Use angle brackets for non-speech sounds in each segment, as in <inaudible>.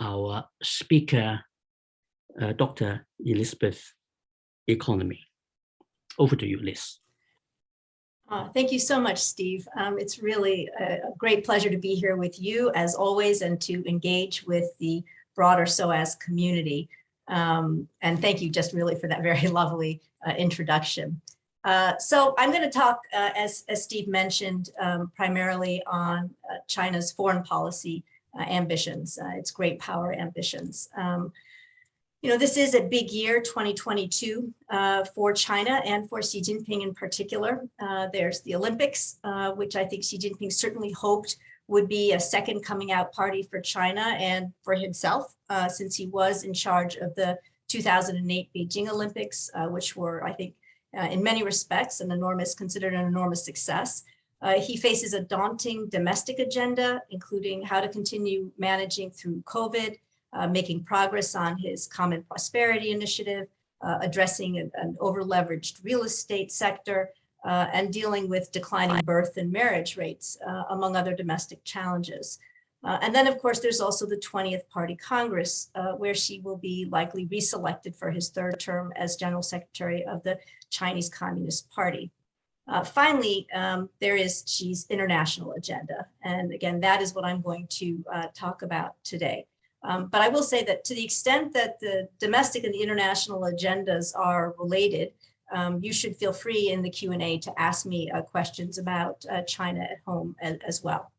our speaker, uh, Dr. Elizabeth Economy. Over to you, Liz. Uh, thank you so much, Steve. Um, it's really a, great pleasure to be here with you as always and to engage with the broader SOAS community. Um, and thank you just really for that <laughs> very lovely uh, introduction. Uh, so I'm going to talk, uh, as, as Steve mentioned, um, primarily on uh, China's foreign policy ambitions, its great power ambitions. Um, you know, this is a big year, 2022, uh, for China and for Xi Jinping in particular. Uh, there's the Olympics, uh, which I think Xi Jinping certainly hoped would be a second coming out party for China and for himself, uh, since he was in charge of the 2008 Beijing Olympics, uh, which were, I think, uh, in many respects, an enormous, considered an enormous success. He faces a daunting domestic agenda, including how to continue managing through COVID, uh, making progress on his common prosperity initiative, uh, addressing an, an over-leveraged real estate sector, uh, and dealing with declining birth and marriage rates, uh, among other domestic challenges. Uh, and then, of course, there's also the 20th Party Congress, uh, where Xi will be likely reselected for his third term as General Secretary of the Chinese Communist Party. Uh, finally, um, there is Xi's international agenda. And again, that is what I'm going to uh, talk about today. Um, but I will say that to the extent that the domestic and the international agendas are related, um, you should feel free in the Q&A to ask me uh, questions about uh, China at home as, as well.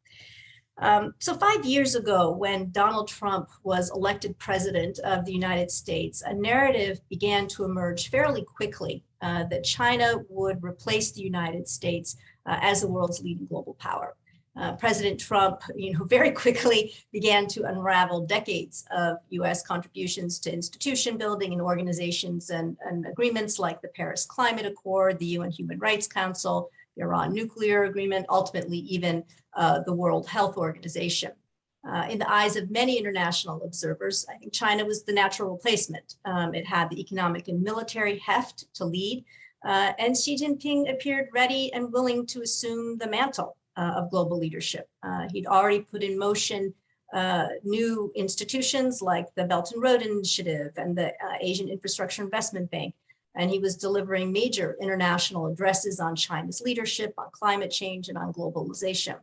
Um, so five years ago, when Donald Trump was elected president of the United States, a narrative began to emerge fairly quickly uh, that China would replace the United States uh, as the world's leading global power uh, President Trump, you know, <laughs> very quickly began to unravel decades of U.S. contributions to institution building and organizations and, and, agreements like the Paris Climate Accord, the UN Human Rights Council, the Iran nuclear agreement, ultimately even uh, the World Health Organization. Uh, in the eyes of many international observers, I think China was the natural replacement. Um, it had the economic and military heft to lead, uh, and Xi Jinping appeared ready and willing to assume the mantle uh, of global leadership. Uh, he'd already put in motion uh, new institutions like the Belt and Road Initiative and the Asian Infrastructure Investment Bank. And he was delivering major international addresses on China's leadership, on climate change, and on globalization.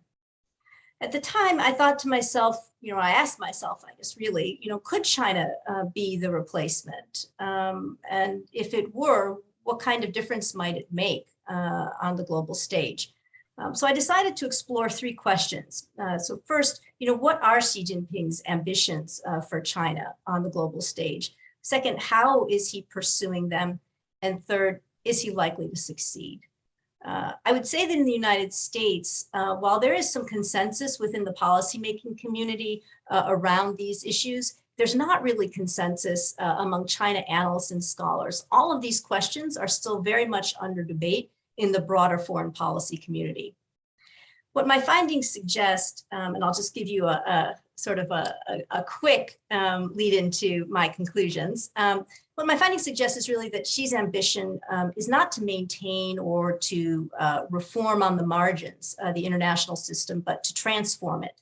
At the time, I thought to myself, you know, I asked myself, I guess really, you know, could China uh, be the replacement? Um, and if it were, what kind of difference might it make uh, on the global stage? Um, so I decided to explore three questions. Uh, so first, you know, what are Xi Jinping's ambitions uh, for China on the global stage? Second, how is he pursuing them? And third, is he likely to succeed? Uh, I would say that in the United States, uh, while there is some consensus within the policymaking community uh, around these issues, there's not really consensus uh, among China analysts and scholars. All of these questions are still very much under debate in the broader foreign policy community. What my findings suggest, um, and I'll just give you a, a sort of a, a, a quick um, lead into my conclusions. Um, what my findings suggest is really that Xi's ambition um, is not to maintain or to uh, reform on the margins uh, the international system, but to transform it.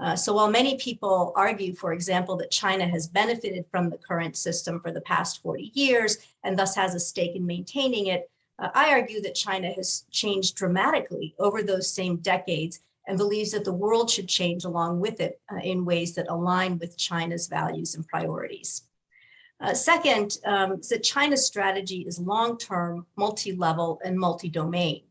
Uh, so while many people argue, for example, that China has benefited from the current system for the past 40 years and thus has a stake in maintaining it, uh, I argue that China has changed dramatically over those same decades and believes that the world should change along with it uh, in ways that align with China's values and priorities. Uh, second, um, is that China's strategy is long-term, multi-level, and multi-domain.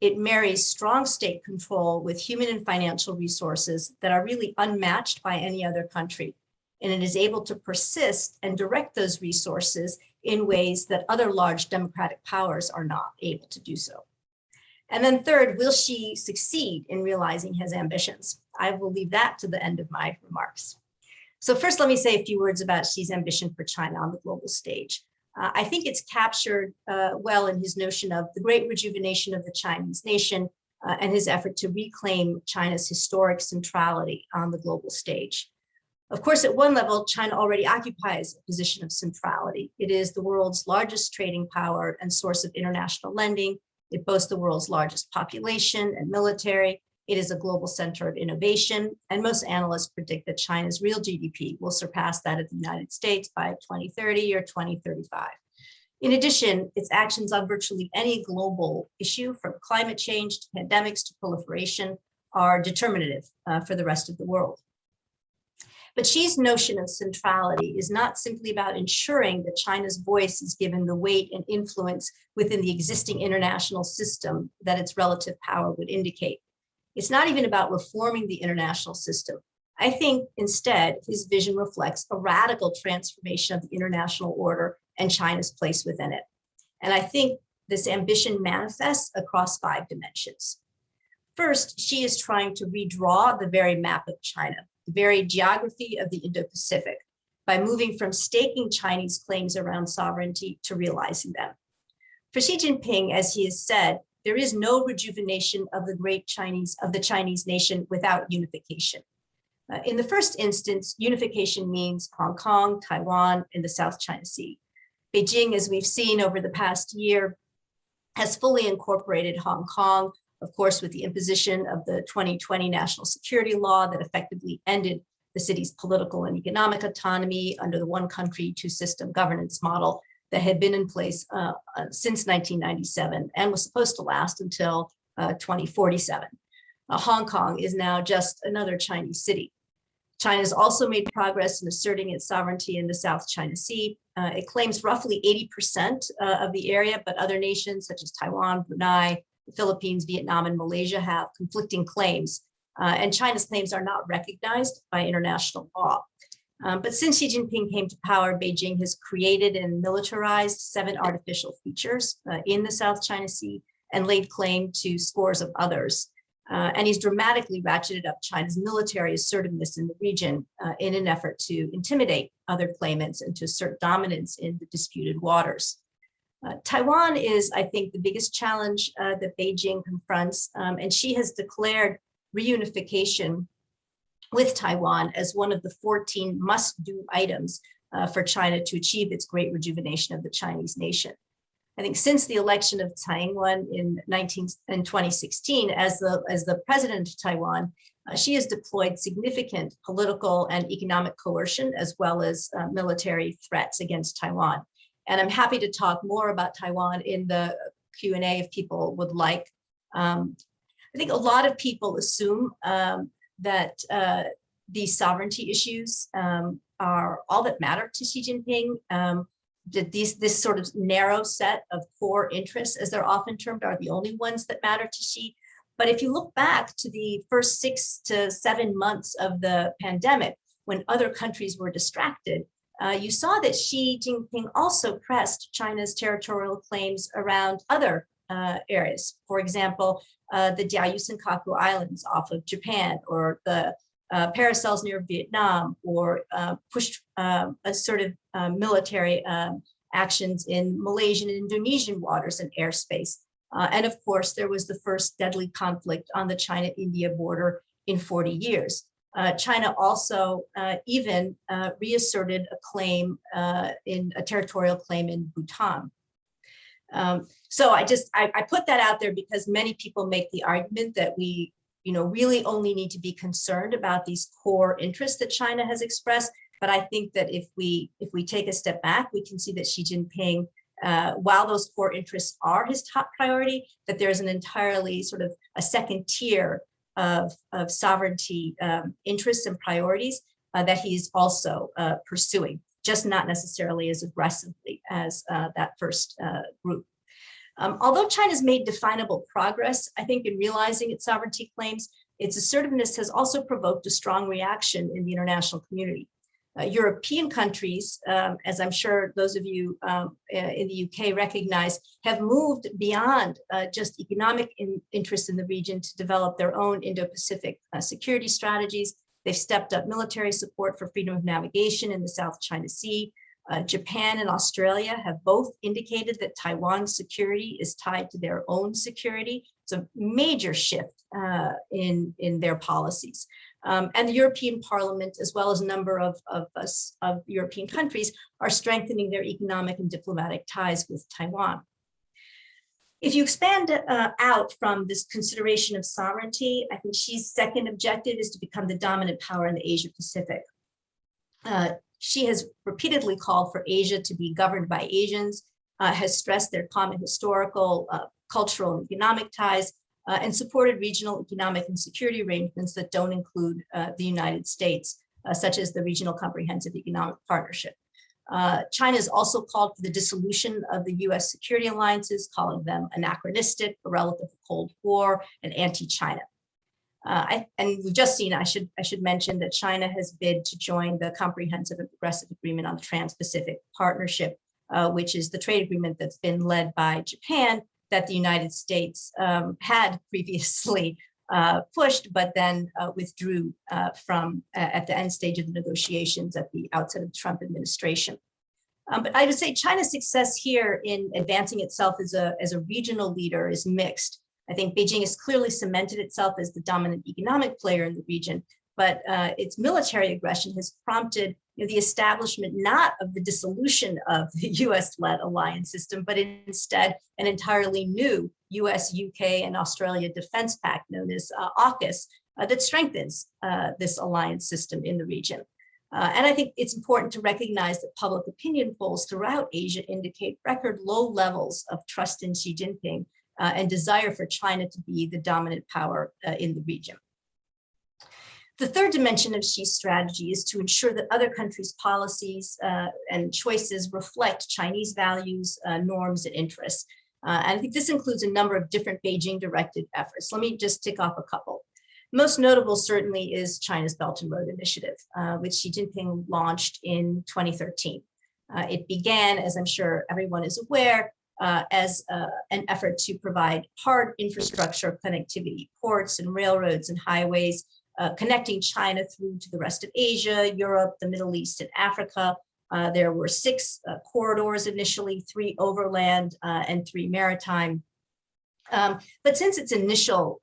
It marries strong state control with human and financial resources that are really unmatched by any other country. And it is able to persist and direct those resources in ways that other large democratic powers are not able to do so. And then third, will Xi succeed in realizing his ambitions? I will leave that to the end of my remarks. So first, let me say a few words about Xi's ambition for China on the global stage. Uh, I think it's captured uh, well in his notion of the great rejuvenation of the Chinese nation uh, and his effort to reclaim China's historic centrality on the global stage. Of course, at one level, China already occupies a position of centrality. It is the world's largest trading power and source of international lending. It boasts the world's largest population and military. It is a global center of innovation, and most analysts predict that China's real GDP will surpass that of the United States by 2030 or 2035. In addition, its actions on virtually any global issue, from climate change to pandemics to proliferation, are determinative uh, for the rest of the world. But Xi's notion of centrality is not simply about ensuring that China's voice is given the weight and influence within the existing international system that its relative power would indicate. It's not even about reforming the international system. I think instead, his vision reflects a radical transformation of the international order and China's place within it. And I think this ambition manifests across five dimensions. First, Xi is trying to redraw the very map of China, the very geography of the Indo-Pacific, by moving from staking Chinese claims around sovereignty to realizing them. For Xi Jinping, as he has said, there is no rejuvenation of the great Chinese, of the Chinese nation without unification. Uh, in the first instance, unification means Hong Kong, Taiwan, and the South China Sea. Beijing, as we've seen over the past year, has fully incorporated Hong Kong, of course, with the imposition of the 2020 national security law that effectively ended the city's political and economic autonomy under the one country, two system governance model that had been in place uh, uh, since 1997 and was supposed to last until uh, 2047. Uh, Hong Kong is now just another Chinese city. China has also made progress in asserting its sovereignty in the South China Sea. Uh, it claims roughly 80% uh, of the area, but other nations such as Taiwan, Brunei, the Philippines, Vietnam, and Malaysia have conflicting claims. Uh, and China's claims are not recognized by international law. Um, but since Xi Jinping came to power, Beijing has created and militarized seven artificial features uh, in the South China Sea and laid claim to scores of others. Uh, and he's dramatically ratcheted up China's military assertiveness in the region uh, in an effort to intimidate other claimants and to assert dominance in the disputed waters. Uh, Taiwan is, I think, the biggest challenge uh, that Beijing confronts, um, and Xi has declared reunification with Taiwan as one of the 14 must-do items uh, for China to achieve its great rejuvenation of the Chinese nation. I think since the election of Tsai Ing-wen in 19 in 2016 as the as the president of Taiwan, uh, Xi has deployed significant political and economic coercion as well as uh, military threats against Taiwan. And I'm happy to talk more about Taiwan in the Q&A if people would like. Um, I think a lot of people assume um, that uh, these sovereignty issues um, are all that matter to Xi Jinping. Um, that these this sort of narrow set of core interests, as they're often termed, are the only ones that matter to Xi. But if you look back to the first six to seven months of the pandemic, when other countries were distracted, uh, you saw that Xi Jinping also pressed China's territorial claims around other uh, areas. For example, uh, the Diaoyu Senkaku Islands off of Japan or the uh, paracels near Vietnam or uh, pushed um, a sort of uh, military um, actions in Malaysian and Indonesian waters and airspace. Uh, and of course, there was the first deadly conflict on the China-India border in 40 years. Uh, China also uh, even reasserted a claim in a territorial claim in Bhutan. Um, so I just, I, I, put that out there because many people make the argument that we, you know, really only need to be concerned about these core interests that China has expressed. But I think that if we, if we take a step back, we can see that Xi Jinping, uh, while those core interests are his top priority, that there's an entirely sort of a second tier of, of sovereignty um, interests and priorities uh, that he's also uh, pursuing just not necessarily as aggressively as uh, that first uh, group. Um, although China's made definable progress, I think in realizing its sovereignty claims, its assertiveness has also provoked a strong reaction in the international community. Uh, European countries, um, as I'm sure those of you um, in the UK recognize, have moved beyond uh, just economic in, interests in the region to develop their own Indo-Pacific uh, security strategies They've stepped up military support for freedom of navigation in the South China Sea. Uh, Japan and Australia have both indicated that Taiwan's security is tied to their own security. It's a major shift uh, in, in their policies. Um, and the European Parliament, as well as a number of, of, us, of European countries, are strengthening their economic and diplomatic ties with Taiwan. If you expand uh, out from this consideration of sovereignty, I think Xi's second objective is to become the dominant power in the Asia Pacific. Uh, Xi has repeatedly called for Asia to be governed by Asians, uh, has stressed their common historical, uh, cultural, and economic ties, uh, and supported regional economic and security arrangements that don't include uh, the United States, such as the Regional Comprehensive Economic Partnership. Uh, China has also called for the dissolution of the US security alliances, calling them anachronistic, a relic of the Cold War, and anti-China. Uh, and we've just seen, I should, I should mention that China has bid to join the Comprehensive and Progressive Agreement on the Trans-Pacific Partnership, uh, which is the trade agreement that's been led by Japan that the United States um, had previously uh, pushed, but then uh, withdrew uh, from uh, at the end stage of the negotiations at the outset of the Trump administration. Um, but I would say China's success here in advancing itself as a, as a regional leader is mixed. I think Beijing has clearly cemented itself as the dominant economic player in the region, but uh, its military aggression has prompted you know, the establishment not of the dissolution of the <laughs> US-led alliance system, but instead an entirely new US, UK, and Australia defense pact known as uh, AUKUS uh, that strengthens uh, this alliance system in the region. Uh, and I think it's important to recognize that public opinion polls throughout Asia indicate record low levels of trust in Xi Jinping uh, and desire for China to be the dominant power uh, in the region. The third dimension of Xi's strategy is to ensure that other countries' policies uh, and choices reflect Chinese values, uh, norms, and interests. Uh, and I think this includes a number of different Beijing-directed efforts. Let me just tick off a couple. Most notable certainly is China's Belt and Road Initiative, uh, which Xi Jinping launched in 2013. Uh, it began, as I'm sure everyone is aware, uh, as uh, an effort to provide hard infrastructure connectivity, ports and railroads and highways, uh, connecting China through to the rest of Asia, Europe, the Middle East, and Africa. Uh, there were six uh, corridors initially, three overland uh, and three maritime. Um, but since its initial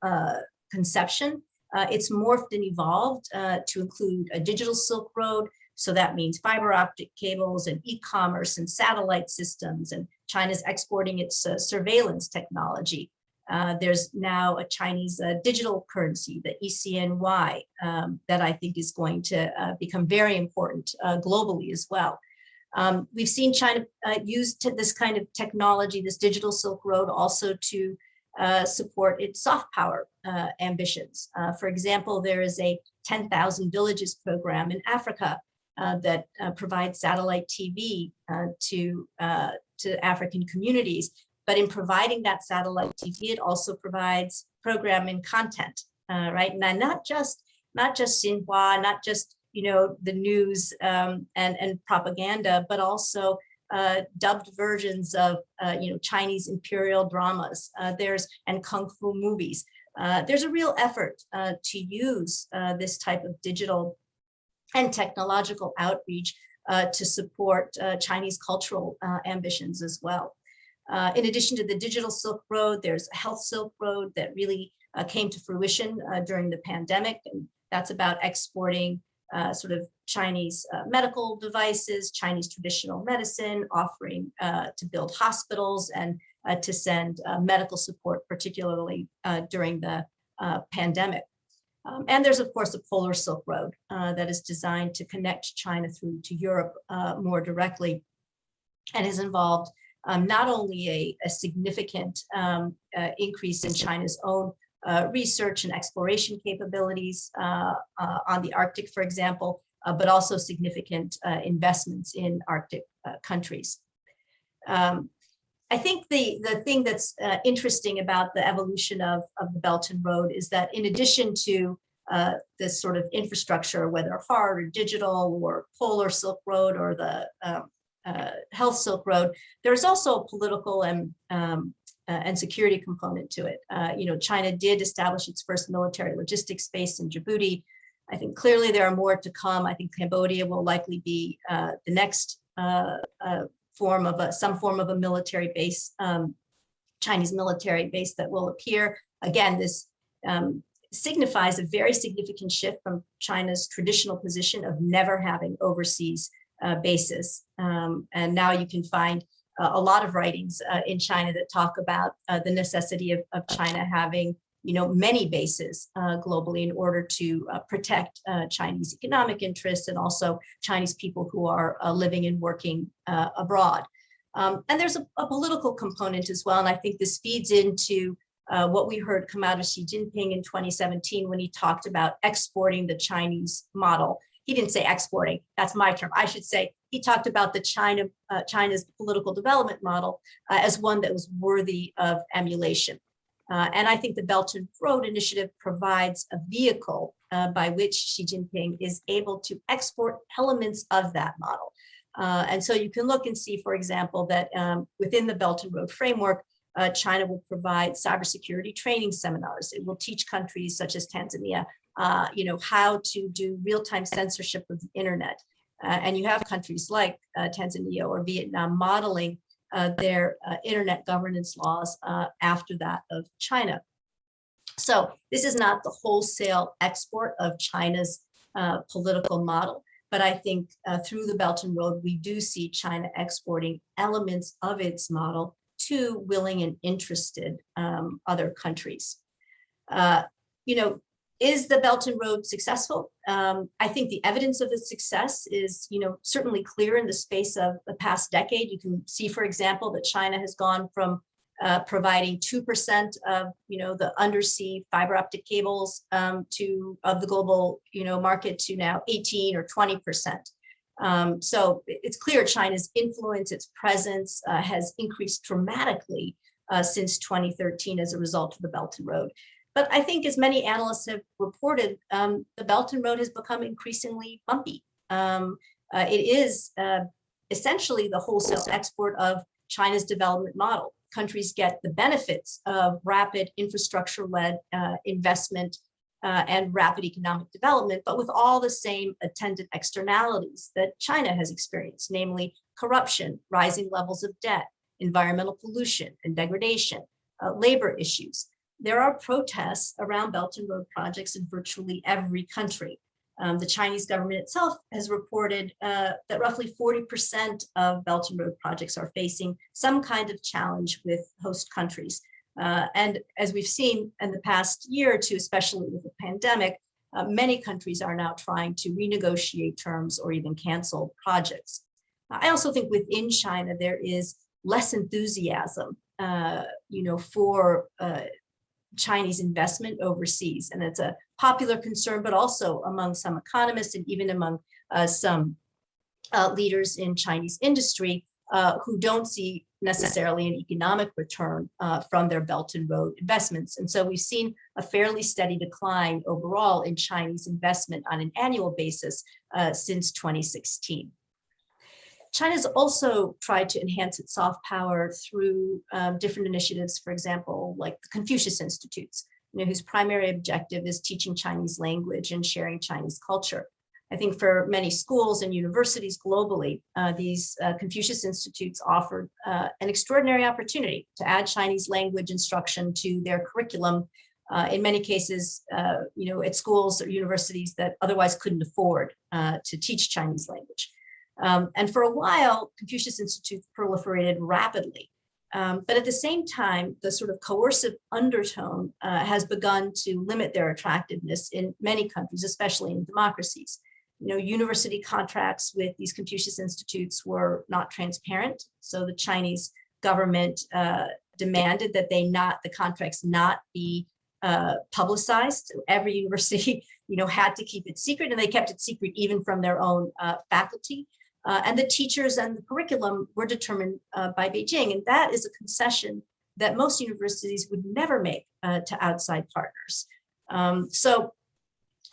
conception, it's morphed and evolved to include a digital Silk Road, so that means fiber optic cables and e-commerce and satellite systems and China's exporting its uh, surveillance technology. Uh, there's now a Chinese uh, digital currency, the ECNY, um, that I think is going to uh, become very important uh, globally as well. Um, we've seen China uh, use this kind of technology, this digital Silk Road, also to support its soft power ambitions. for example, there is a 10,000 villages program in Africa that provides satellite TV to to African communities. But in providing that satellite TV, it also provides programming content, uh, right? And not just not just Xinhua, not just you know the news um, and and propaganda, but also uh, dubbed versions of uh, you know Chinese imperial dramas. Uh, there's and kung fu movies. Uh, there's a real effort uh, to use this type of digital and technological outreach uh, to support uh, Chinese cultural uh, ambitions as well. In addition to the digital Silk Road, there's a health Silk Road that really came to fruition during the pandemic. And that's about exporting uh, sort of Chinese uh, medical devices, Chinese traditional medicine, offering uh, to build hospitals and to send medical support, particularly during the pandemic. Um, and there's, of course, a polar Silk Road uh, that is designed to connect China through to Europe uh, more directly and has involved um, not only a, a significant um, uh, increase in China's own uh, research and exploration capabilities uh, uh, on the Arctic, for example, but also significant investments in Arctic countries. Um, I think the, the thing that's uh, interesting about the evolution of, of the Belt and Road is that in addition to uh, this sort of infrastructure, whether hard or digital or polar Silk Road or the um, uh, health Silk Road, there's also a political and um, uh, and security component to it. Uh, you know, China did establish its first military logistics base in Djibouti. I think clearly there are more to come. I think Cambodia will likely be uh, the next form of a, some form of a military base, um, Chinese military base that will appear. Again, this um, signifies a very significant shift from China's traditional position of never having overseas uh, bases. Um, and now you can find uh, a lot of writings uh, in China that talk about uh, the necessity of, of China having you know, many bases uh, globally in order to uh, protect Chinese economic interests and also Chinese people who are living and working abroad. Um, and there's a, a, political component as well. And I think this feeds into uh, what we heard come out of Xi Jinping in 2017 when he talked about exporting the Chinese model. He didn't say exporting, that's my term. I should say he talked about the China, China's political development model as one that was worthy of emulation. Uh, and I think the Belt and Road Initiative provides a vehicle uh, by which Xi Jinping is able to export elements of that model. Uh, and so you can look and see, for example, that um, within the Belt and Road framework, uh, China will provide cybersecurity training seminars. It will teach countries such as Tanzania, uh, you know, how to do real-time censorship of the internet. Uh, and you have countries like Tanzania or Vietnam modeling uh, their uh, internet governance laws uh, after that of China. So this is not the wholesale export of China's uh, political model, but I think uh, through the Belt and Road, we do see China exporting elements of its model to willing and interested um, other countries. Uh, you know, is the Belt and Road successful? Um, I think the evidence of its success is, you know, certainly clear in the space of the past decade. You can see, for example, that China has gone from uh, providing 2% of, you know, the undersea fiber optic cables um, to of the global, you know, market to now 18 or 20%. Um, so it's clear China's influence, its presence uh, has increased dramatically uh, since 2013 as a result of the Belt and Road. But I think as many analysts have reported, um, the Belt and Road has become increasingly bumpy. Um, uh, it is uh, essentially the wholesale export of China's development model. Countries get the benefits of rapid infrastructure-led uh, investment uh, and rapid economic development, but with all the same attendant externalities that China has experienced, namely corruption, rising levels of debt, environmental pollution and degradation, uh, labor issues there are protests around Belt and Road projects in virtually every country. Um, the Chinese government itself has reported uh, that roughly 40% of Belt and Road projects are facing some kind of challenge with host countries. Uh, and as we've seen in the past year or two, especially with the pandemic, uh, many countries are now trying to renegotiate terms or even cancel projects. I also think within China, there is less enthusiasm, uh, you know, for uh, Chinese investment overseas. And it's a popular concern, but also among some economists and even among uh, some uh, leaders in Chinese industry uh, who don't see necessarily an economic return uh, from their Belt and Road investments. And so we've seen a fairly steady decline overall in Chinese investment on an annual basis uh, since 2016. China's also tried to enhance its soft power through um, different initiatives, for example, like the Confucius Institutes, you know, whose primary objective is teaching Chinese language and sharing Chinese culture. I think for many schools and universities globally, uh, these uh, Confucius Institutes offered uh, an extraordinary opportunity to add Chinese language instruction to their curriculum, uh, in many cases, uh, you know, at schools or universities that otherwise couldn't afford uh, to teach Chinese language. Um, and for a while, Confucius Institutes proliferated rapidly. Um, but at the same time, the sort of coercive undertone uh, has begun to limit their attractiveness in many countries, especially in democracies. You know, university contracts with these Confucius Institutes were not transparent. So the Chinese government uh, demanded that they not, the contracts not be uh, publicized. Every <laughs> university, you know, had to keep it secret and they kept it secret even from their own uh, faculty. Uh, and the teachers and the curriculum were determined uh, by Beijing. And that is a concession that most universities would never make uh, to outside partners. Um, so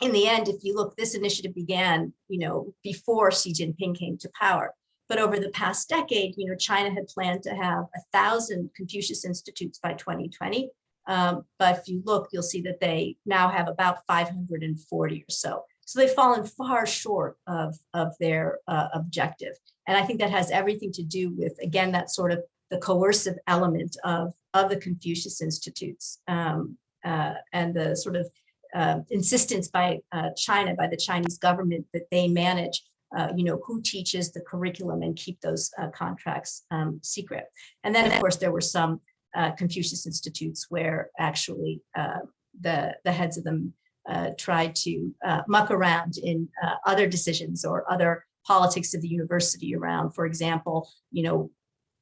in the end, if you look, this initiative began, you know, before Xi Jinping came to power. But over the past decade, you know, China had planned to have a thousand Confucius Institutes by 2020. Um, but if you look, you'll see that they now have about 540 or so. So they've fallen far short of, of their uh, objective. And I think that has everything to do with, again, that sort of the coercive element of, of the Confucius Institutes um, uh, and the sort of uh, insistence by uh, China, by the Chinese government that they manage uh, you know, who teaches the curriculum and keep those uh, contracts um, secret. And then, of course, there were some uh, Confucius Institutes where actually uh, the, the heads of them uh, tried to uh, muck around in other decisions or other politics of the university around, for example, you know,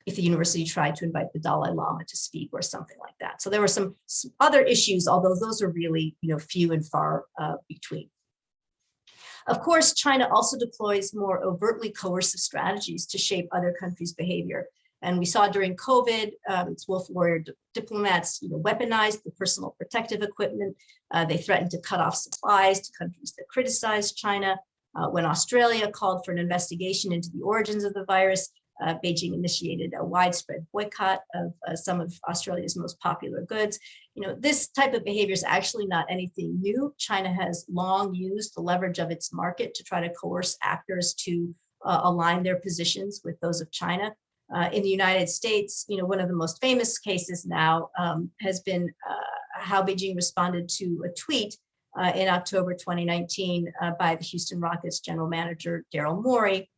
if the university tried to invite the Dalai Lama to speak or something like that. So there were some, some other issues, although those are really, you know, few and far uh, between. Of course, China also deploys more overtly coercive strategies to shape other countries' behavior. And we saw during COVID, um, its wolf warrior diplomats you know, weaponized the personal protective equipment. Uh, they threatened to cut off supplies to countries that criticized China. Uh, when Australia called for an investigation into the origins of the virus, uh, Beijing initiated a widespread boycott of uh, some of Australia's most popular goods. You know, this type of behavior is actually not anything new. China has long used the leverage of its market to try to coerce actors to uh, align their positions with those of China. Uh, in the United States, you know, one of the most famous cases now um, has been uh, how Beijing responded to a tweet uh, in October 2019 by the Houston Rockets general manager, Daryl Morey,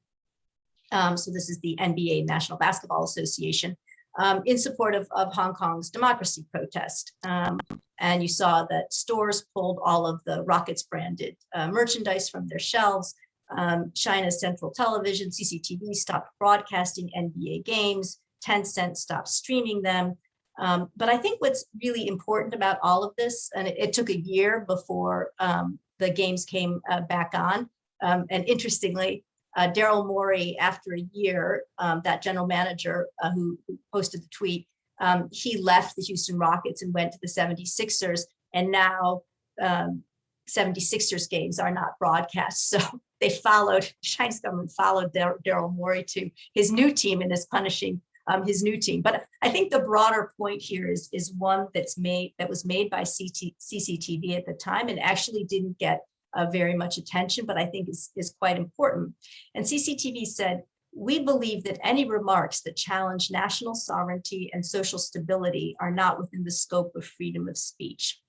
um, so this is the NBA National Basketball Association um, in support of, of Hong Kong's democracy protest. Um, and you saw that stores pulled all of the Rockets branded uh, merchandise from their shelves. Um, China's central television, CCTV, stopped broadcasting NBA games. Tencent stopped streaming them. Um, but I think what's really important about all of this, and it, it took a year before um, the games came uh, back on. and interestingly, uh, Daryl Morey, after a year, um, that general manager uh, who, who, posted the tweet, um, he left the Houston Rockets and went to the 76ers. And now um, 76ers games are not broadcast. <laughs> So they followed, the <laughs> Chinese government followed Daryl Morey to his new team and is punishing um, his new team. But I think the broader point here is, is one that's made that was made by CT, CCTV at the time and actually didn't get uh, very much attention, but I think is, is quite important. And CCTV said, we believe that any remarks that challenge national sovereignty and social stability are not within the scope of freedom of speech.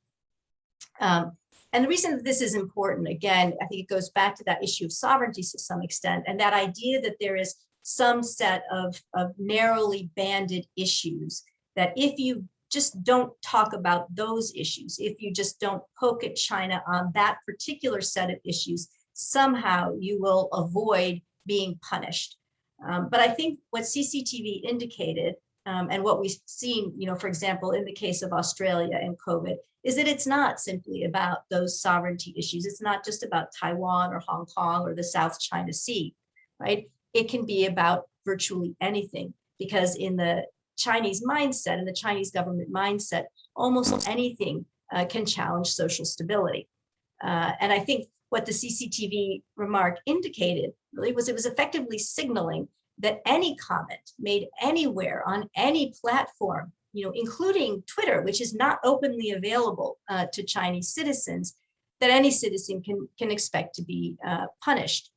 Um, and the reason that this is important, again, I think it goes back to that issue of sovereignty to some extent, and that idea that there is some set of, of narrowly banded issues that if you just don't talk about those issues, if you just don't poke at China on that particular set of issues, somehow you will avoid being punished. Um, but I think what CCTV indicated um, and what we've seen, you know, for example, in the case of Australia and COVID, is that it's not simply about those sovereignty issues. It's not just about Taiwan or Hong Kong or the South China Sea, right? It can be about virtually anything because in the Chinese mindset and the Chinese government mindset, almost anything uh, can challenge social stability. Uh, and I think what the CCTV remark indicated really was it was effectively signaling that any comment made anywhere on any platform, you know, including Twitter, which is not openly available uh, to Chinese citizens, that any citizen can, can expect to be uh, punished.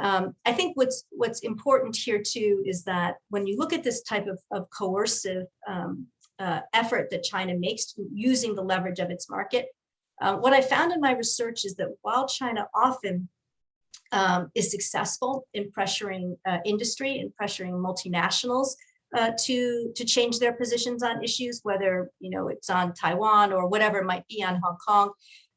Um, I think what's what's important here too is that when you look at this type of, of coercive um, uh, effort that China makes using the leverage of its market, uh, what I found in my research is that while China often um, is successful in pressuring uh, industry and pressuring multinationals uh, to to change their positions on issues, whether you know it's on Taiwan or whatever it might be on Hong Kong,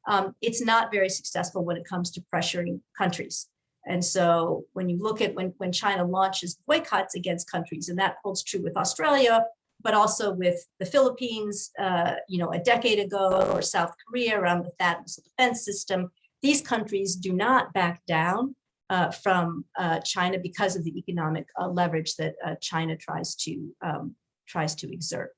um, it's not very successful when it comes to pressuring countries. And so when you look at when, when China launches boycotts against countries, and that holds true with Australia, but also with the Philippines, uh, you know, a decade ago, or South Korea around the THAAD defense system, these countries do not back down uh, from uh, China because of the economic uh, leverage that uh, China tries to um, tries to exert.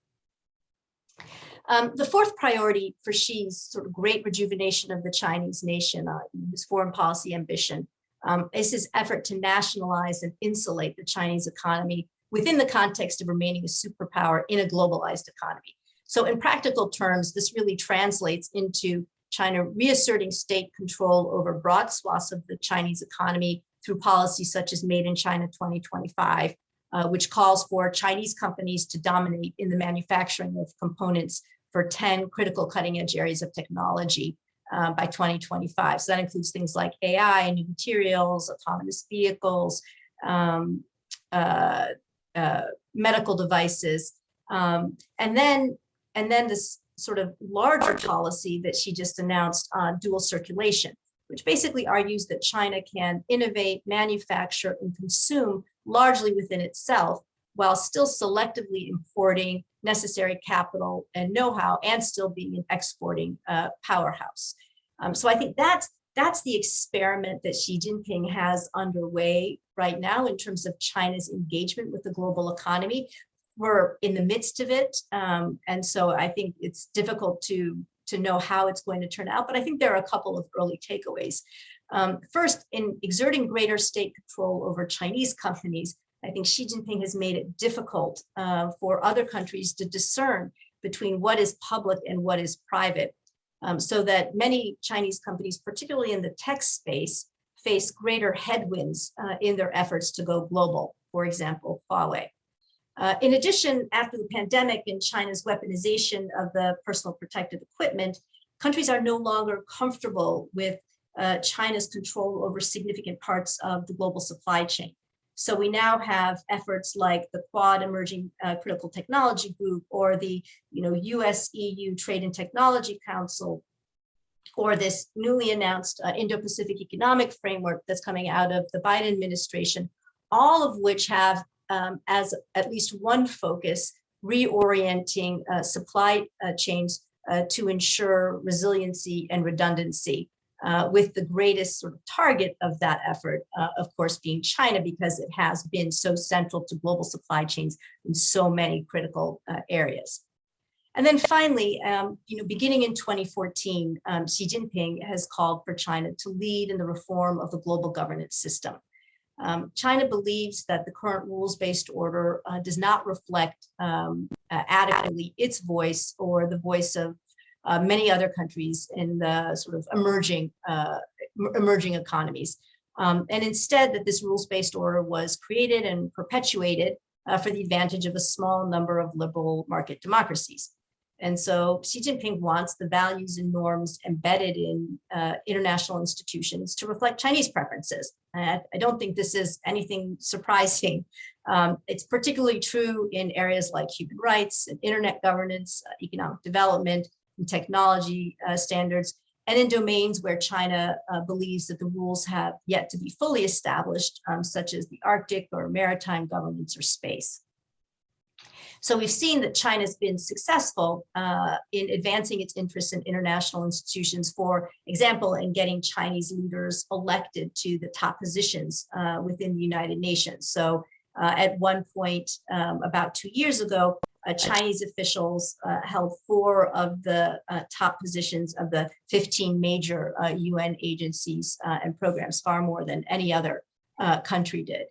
Um, the fourth priority for Xi's sort of great rejuvenation of the Chinese nation, uh, his foreign policy ambition, um, is his effort to nationalize and insulate the Chinese economy within the context of remaining a superpower in a globalized economy. So in practical terms, this really translates into China reasserting state control over broad swaths of the Chinese economy through policies such as Made in China 2025, uh, which calls for Chinese companies to dominate in the manufacturing of components for 10 critical cutting edge areas of technology uh, by 2025. So that includes things like AI, and new materials, autonomous vehicles, um, uh, uh, medical devices, um, and then and then this sort of larger policy that Xi just announced on dual circulation, which basically argues that China can innovate, manufacture, and consume largely within itself, while still selectively importing necessary capital and know-how and still being an exporting uh, powerhouse. Um, so I think that's that's the experiment that Xi Jinping has underway right now in terms of China's engagement with the global economy. We're in the midst of it. Um, and so I think it's difficult to, to know how it's going to turn out, but I think there are a couple of early takeaways. Um, first, in exerting greater state control over Chinese companies, I think Xi Jinping has made it difficult uh, for other countries to discern between what is public and what is private um, so that many Chinese companies, particularly in the tech space, face greater headwinds uh, in their efforts to go global, for example, Huawei. Uh, in addition, after the pandemic and China's weaponization of the personal protective equipment, countries are no longer comfortable with uh, China's control over significant parts of the global supply chain. So we now have efforts like the Quad Emerging uh, Critical Technology Group or the you know, US EU Trade and Technology Council or this newly announced uh, Indo-Pacific Economic Framework that's coming out of the Biden administration, all of which have um, as at least one focus, reorienting uh, supply uh, chains uh, to ensure resiliency and redundancy uh, with the greatest sort of target of that effort, uh, of course, being China, because it has been so central to global supply chains in so many critical uh, areas. And then finally, um, you know, beginning in 2014, um, Xi Jinping has called for China to lead in the reform of the global governance system. Um, China believes that the current rules-based order uh, does not reflect um, uh, adequately its voice or the voice of uh, many other countries in the sort of emerging uh, emerging economies. Um, and instead that this rules-based order was created and perpetuated uh, for the advantage of a small number of liberal market democracies. And so Xi Jinping wants the values and norms embedded in uh, international institutions to reflect Chinese preferences. And I don't think this is anything surprising. Um, it's particularly true in areas like human rights and internet governance, uh, economic development, and technology uh, standards, and in domains where China uh, believes that the rules have yet to be fully established, um, such as the Arctic or maritime governance or space. So we've seen that China's been successful uh, in advancing its interests in international institutions, for example, in getting Chinese leaders elected to the top positions uh, within the United Nations. So uh, at one point, um, about two years ago, uh, Chinese officials uh, held four of the uh, top positions of the 15 major UN agencies and programs, far more than any other country did.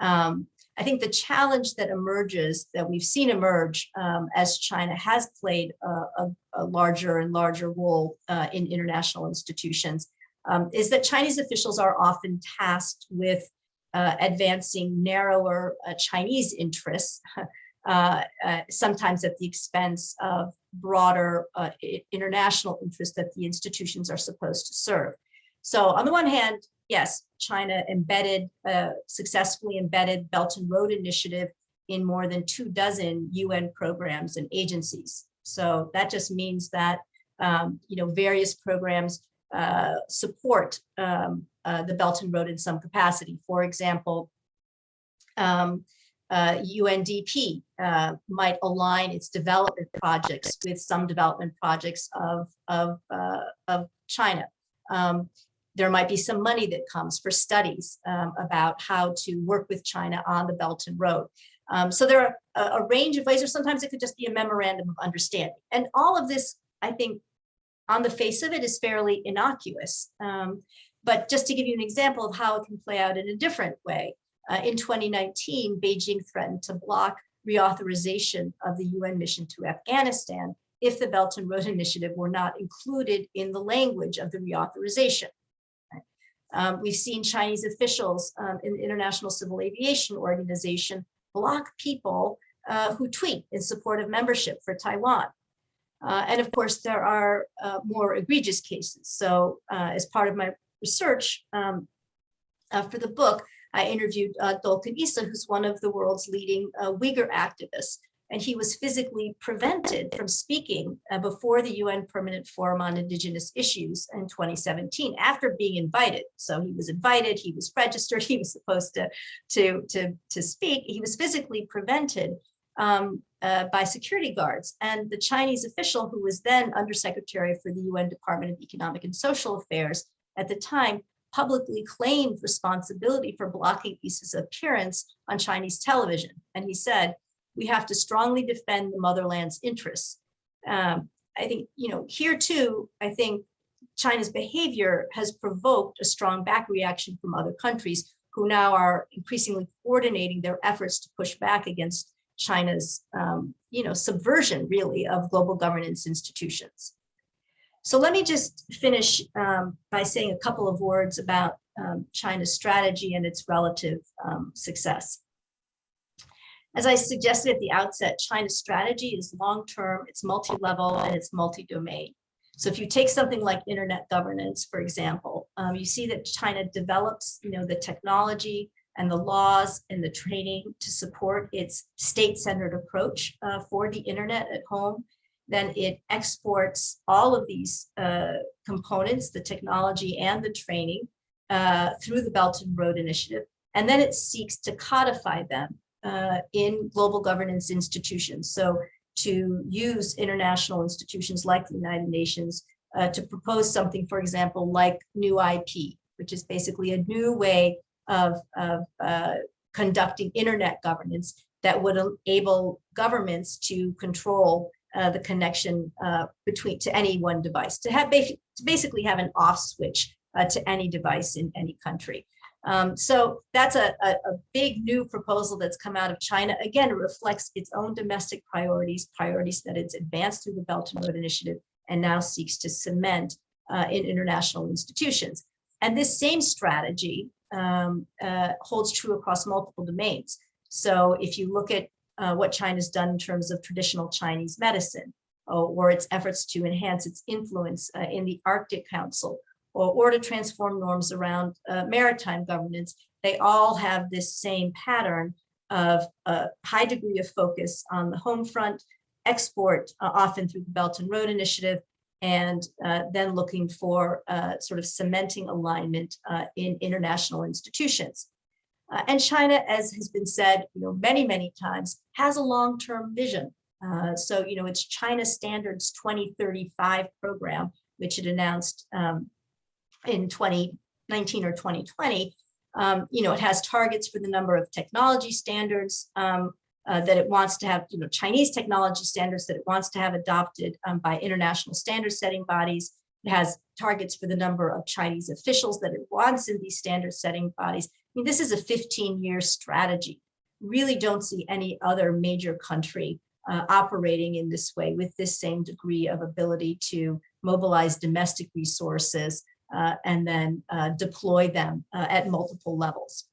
Um, I think the challenge that emerges, that we've seen emerge um, as China has played a, a, a larger and larger role in international institutions, um, is that Chinese officials are often tasked with uh, advancing narrower uh, Chinese interests, <laughs> uh, uh, sometimes at the expense of broader uh, international interests that the institutions are supposed to serve. So on the one hand, yes, China embedded, uh, successfully embedded Belt and Road Initiative in more than two dozen UN programs and agencies. So that just means that, um, you know, various programs uh, support um, uh, the Belt and Road in some capacity. For example, um, uh, UNDP uh, might align its development projects with some development projects of, of, uh, of China. Um, there might be some money that comes for studies um, about how to work with China on the Belt and Road. Um, so there are a, a, range of ways, or sometimes it could just be a memorandum of understanding. And all of this, I think, on the face of it is fairly innocuous. Um, but just to give you an example of how it can play out in a different way, uh, in 2019, Beijing threatened to block reauthorization of the UN mission to Afghanistan if the Belt and Road <laughs> Initiative were not included in the language of the reauthorization. Um, we've seen Chinese officials um, in the International Civil Aviation Organization block people uh, who tweet in support of membership for Taiwan. Uh, and of course, there are uh, more egregious cases. So uh, as part of my research um, uh, for the book, I interviewed uh, Dolkun Issa, who's one of the world's leading Uyghur activists. And he was physically prevented from speaking uh, before the UN Permanent Forum on Indigenous Issues in 2017 after being invited. So he was invited, he was registered, <laughs> he was supposed to, to, to, to speak. He was physically prevented um, uh, by security guards. And the Chinese official who was then undersecretary for the UN Department of Economic and Social Affairs at the time publicly claimed responsibility for blocking Issa's appearance on Chinese television. And he said, we have to strongly defend the motherland's interests. Um, I think, you know, here too, I think China's behavior has provoked a strong back reaction from other countries who now are increasingly coordinating their efforts to push back against China's, um, you know, subversion really of global governance institutions. So let me just finish um, by saying a couple of words about um, China's strategy and its relative um, success. As I suggested at the outset, China's strategy is long-term, it's multi-level, and it's multi-domain. So if you take something like internet governance, for example, um, you see that China develops, you know, the technology and the laws and the training to support its state-centered approach uh, for the internet at home. Then it exports all of these uh, components, the technology and the training uh, through the Belt and Road Initiative. And then it seeks to codify them uh, in global governance institutions. So to use international institutions like the United Nations uh, to propose something, for example, like new IP, which is basically a new way of, of uh, conducting internet governance that would enable governments to control uh, the connection uh, between to any one device, to have to basically have an off switch uh, to any device in any country. Um, so that's a, a, a, big new proposal that's come out of China. Again, it reflects its own domestic priorities, priorities that it's advanced through the Belt and Road Initiative and now seeks to cement uh, in international institutions. And this same strategy um, uh, holds true across multiple domains. So if you look at uh, what China's done in terms of traditional Chinese medicine, or, or its efforts to enhance its influence uh, in the Arctic Council, or, or to transform norms around uh, maritime governance, they all have this same pattern of a high degree of focus on the home front, export uh, often through the Belt and Road Initiative, and uh, then looking for uh, sort of cementing alignment uh, in international institutions. Uh, and China, as has been said, you know, many, many times, has a long-term vision. Uh, so, you know, it's China Standards 2035 program, which it announced um, in 2019 or 2020, um, you know, it has targets for the number of technology standards um, uh, that it wants to have, you know, Chinese technology standards that it wants to have adopted um, by international standard setting bodies. It has targets for the number of Chinese officials that it wants in these standard setting bodies. I mean, this is a 15 year strategy. Really don't see any other major country uh, operating in this way with this same degree of ability to mobilize domestic resources uh, and then uh, deploy them uh, at multiple levels.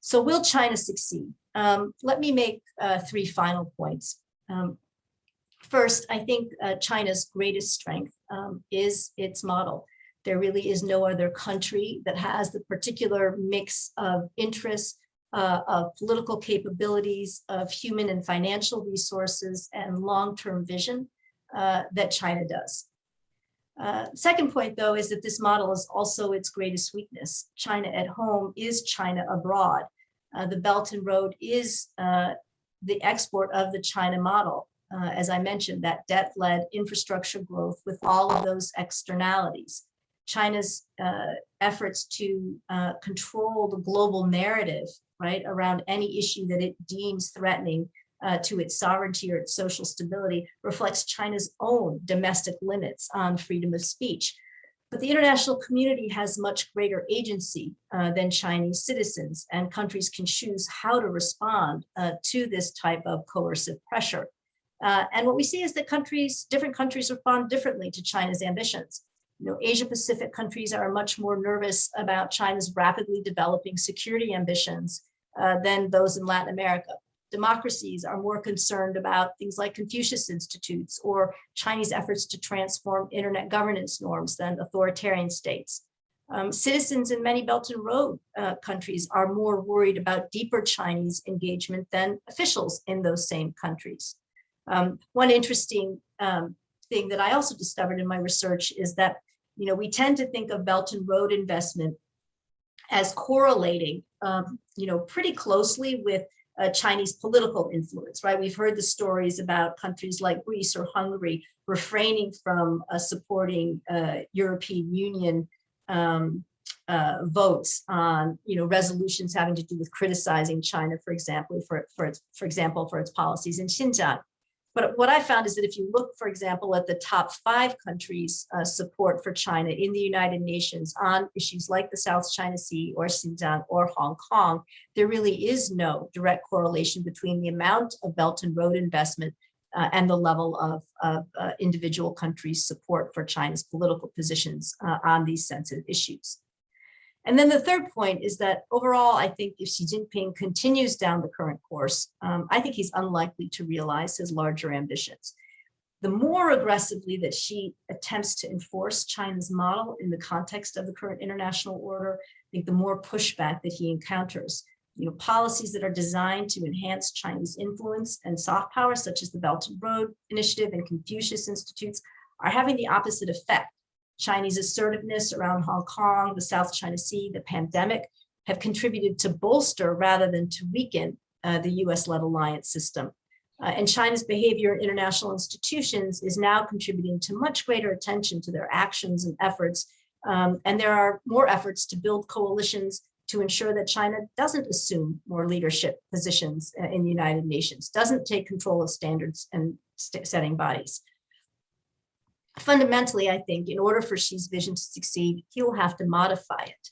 So will China succeed? Um, let me make uh, three final points. Um, first, I think uh, China's greatest strength um, is its model. There really is no other country that has the particular mix of interests, uh, of political capabilities, of human and financial resources, and long-term vision that China does. Uh, second point, though, is that this model is also its greatest weakness. China at home is China abroad. Uh, the Belt and Road is uh, the export of the China model. Uh, as I mentioned, that debt-led infrastructure growth with all of those externalities. China's uh, efforts to uh, control the global narrative, right, around any issue that it deems threatening uh, to its sovereignty or its social stability reflects China's own domestic limits on freedom of speech. But the international community has much greater agency uh, than Chinese citizens, and countries can choose how to respond uh, to this type of coercive pressure. Uh, and what we see is that countries, different countries respond differently to China's ambitions. You know, Asia Pacific countries are much more nervous about China's rapidly developing security ambitions uh, than those in Latin America. Democracies are more concerned about things like Confucius Institutes or Chinese efforts to transform internet governance norms than authoritarian states. Um, citizens in many Belt and Road uh, countries are more worried about deeper Chinese engagement than officials in those same countries. Um, one interesting um, thing that I also discovered in my research is that, you know, we tend to think of Belt and Road investment as correlating, um, you know, pretty closely with uh, Chinese political influence, right? We've heard the stories about countries like Greece or Hungary refraining from uh, supporting uh, European Union um, uh, votes on, you know, resolutions having to do with criticizing China, for example, for, for its, for example, for its policies in Xinjiang. But what I found is that if you look, for example, at the top five countries uh, support for China in the United Nations on issues like the South China Sea or Xinjiang or Hong Kong, there really is no direct correlation between the amount of Belt and Road investment uh, and the level of, of uh, individual countries' support for China's political positions uh, on these sensitive issues. And then the third point is that overall, I think if Xi Jinping continues down the current course, um, I think he's unlikely to realize his larger ambitions. The more aggressively that Xi attempts to enforce China's model in the context of the current international order, I think the more pushback that he encounters. You know, policies that are designed to enhance Chinese influence and soft power, such as the Belt and Road Initiative and Confucius Institutes, are having the opposite effect Chinese assertiveness around Hong Kong, the South China Sea, the pandemic have contributed to bolster rather than to weaken uh, the US-led alliance system. Uh, and China's behavior in international institutions is now contributing to much greater attention to their actions and efforts. Um, and there are more efforts to build coalitions to ensure that China doesn't assume more leadership positions uh, in the United Nations, doesn't take control of standards and setting bodies fundamentally, I think in order for Xi's vision to succeed, he will have to modify it.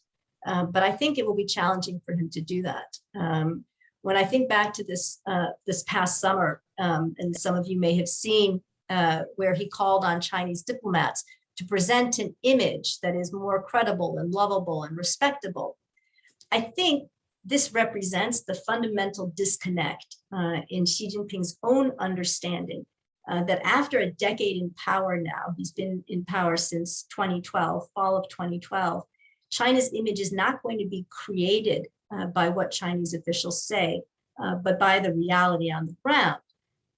Um, but I think it will be challenging for him to do that. Um, when I think back to this uh, this past summer, um, and some of you may have seen uh, where he called on Chinese diplomats to present an image that is more credible and lovable and respectable. I think this represents the fundamental disconnect uh, in Xi Jinping's own understanding uh, that after a decade in power now, he's been in power since 2012, fall of 2012, China's image is not going to be created uh, by what Chinese officials say, uh, but by the reality on the ground.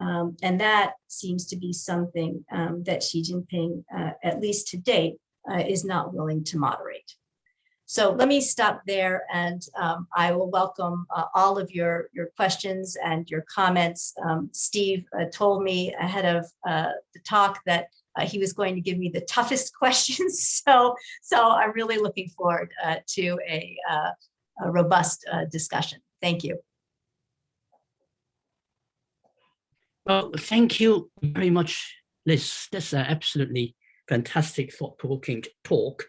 Um, and that seems to be something um, that Xi Jinping, uh, at least to date, uh, is not willing to moderate. So let me stop there and um, I will welcome uh, all of your, your questions and your comments. Um, Steve uh, told me ahead of uh, the talk that uh, he was going to give me the <laughs> toughest questions. So, so I'm really looking forward uh, to a, uh, a robust discussion. Thank you. Well, thank you very much, Liz. That's an absolutely fantastic thought-provoking talk.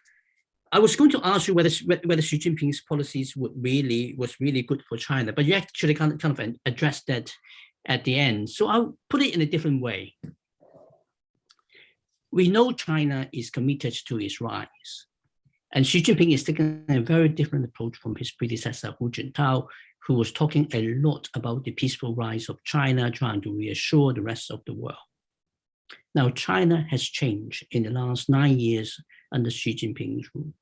I was going to ask you whether whether Xi Jinping's policies would really was really good for China, but you actually kind of, kind of addressed that at the end. So I'll put it in a different way. We know China is committed to its rise, and Xi Jinping is taking a very different approach from his predecessor Hu Jintao, who was talking a lot about the peaceful rise of China, trying to reassure the rest of the world. Now, China has changed in the last nine years under Xi Jinping's rule.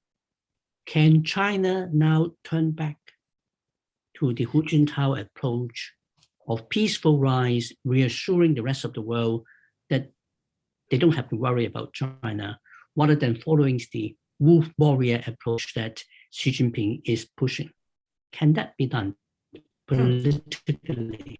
Can China now turn back to the Hu Jintao approach of peaceful rise, reassuring the rest of the world that they don't have to worry about China, rather than following the wolf warrior approach that Xi Jinping is pushing? Can that be done politically?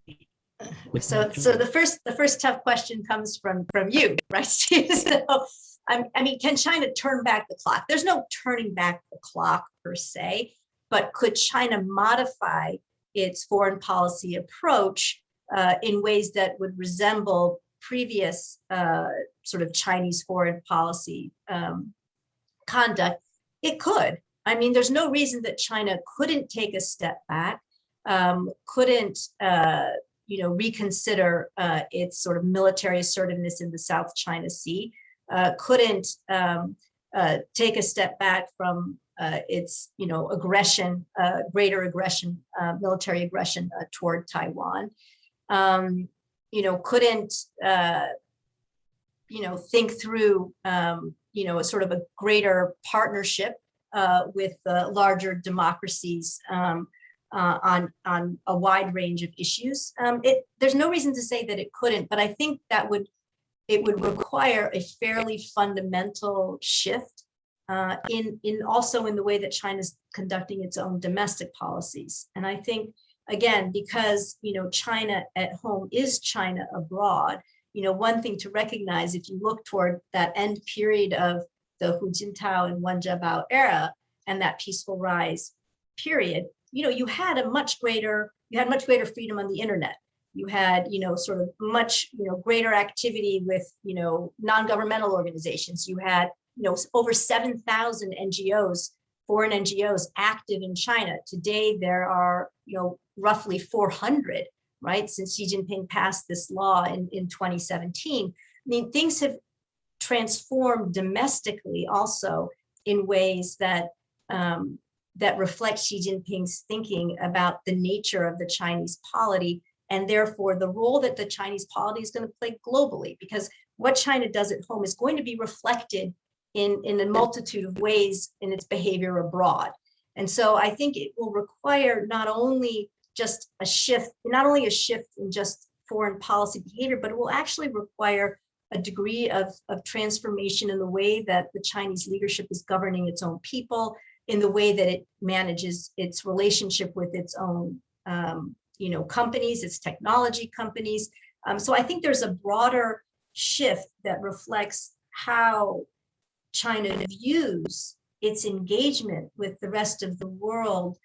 So, so the first, the first tough question comes from from you, <laughs> right? So, I mean, can China turn back the clock? There's no turning back the clock per se, but could China modify its foreign policy approach uh, in ways that would resemble previous uh, sort of Chinese foreign policy um, conduct? It could. I mean, there's no reason that China couldn't take a step back, um, couldn't, uh, you know, reconsider uh, its sort of military assertiveness in the South China Sea uh, couldn't um, uh, take a step back from uh, its, you know, aggression, uh, greater aggression, uh, military aggression toward Taiwan. um, you know, couldn't, you know, think through, um, you know, a sort of a greater partnership with larger democracies um, uh, on on a wide range of issues. Um, it there's no reason to say that it couldn't, but I think that would it would require a fairly fundamental shift uh, in in also in the way that China's conducting its own domestic policies. And I think again because you know China at home is China abroad. You know one thing to recognize if you look toward that end period of the Hu Jintao and Wen Jiabao era and that peaceful rise period, you know, you had a much greater, you had much greater freedom on the internet. You had, you know, sort of much, you know, greater activity with, you know, non-governmental organizations. You had, you know, over 7,000 NGOs, foreign NGOs active in China. Today, there are, you know, roughly 400, right? Since Xi Jinping passed this law in, in 2017. I mean, things have transformed domestically also in ways that um, that reflect Xi Jinping's thinking about the nature of the Chinese polity and therefore the role that the Chinese polity is going to play globally because what China does at home is going to be reflected in, in a multitude of ways in its behavior abroad. And so I think it will require not only just a shift, not only a shift in just foreign policy behavior, but it will actually require a degree of, of transformation in the way that the Chinese leadership is governing its own people, in the way that it manages its relationship with its own, um, you know, companies, its technology companies. Um, so I think there's a broader shift that reflects how China views its engagement with the rest of the world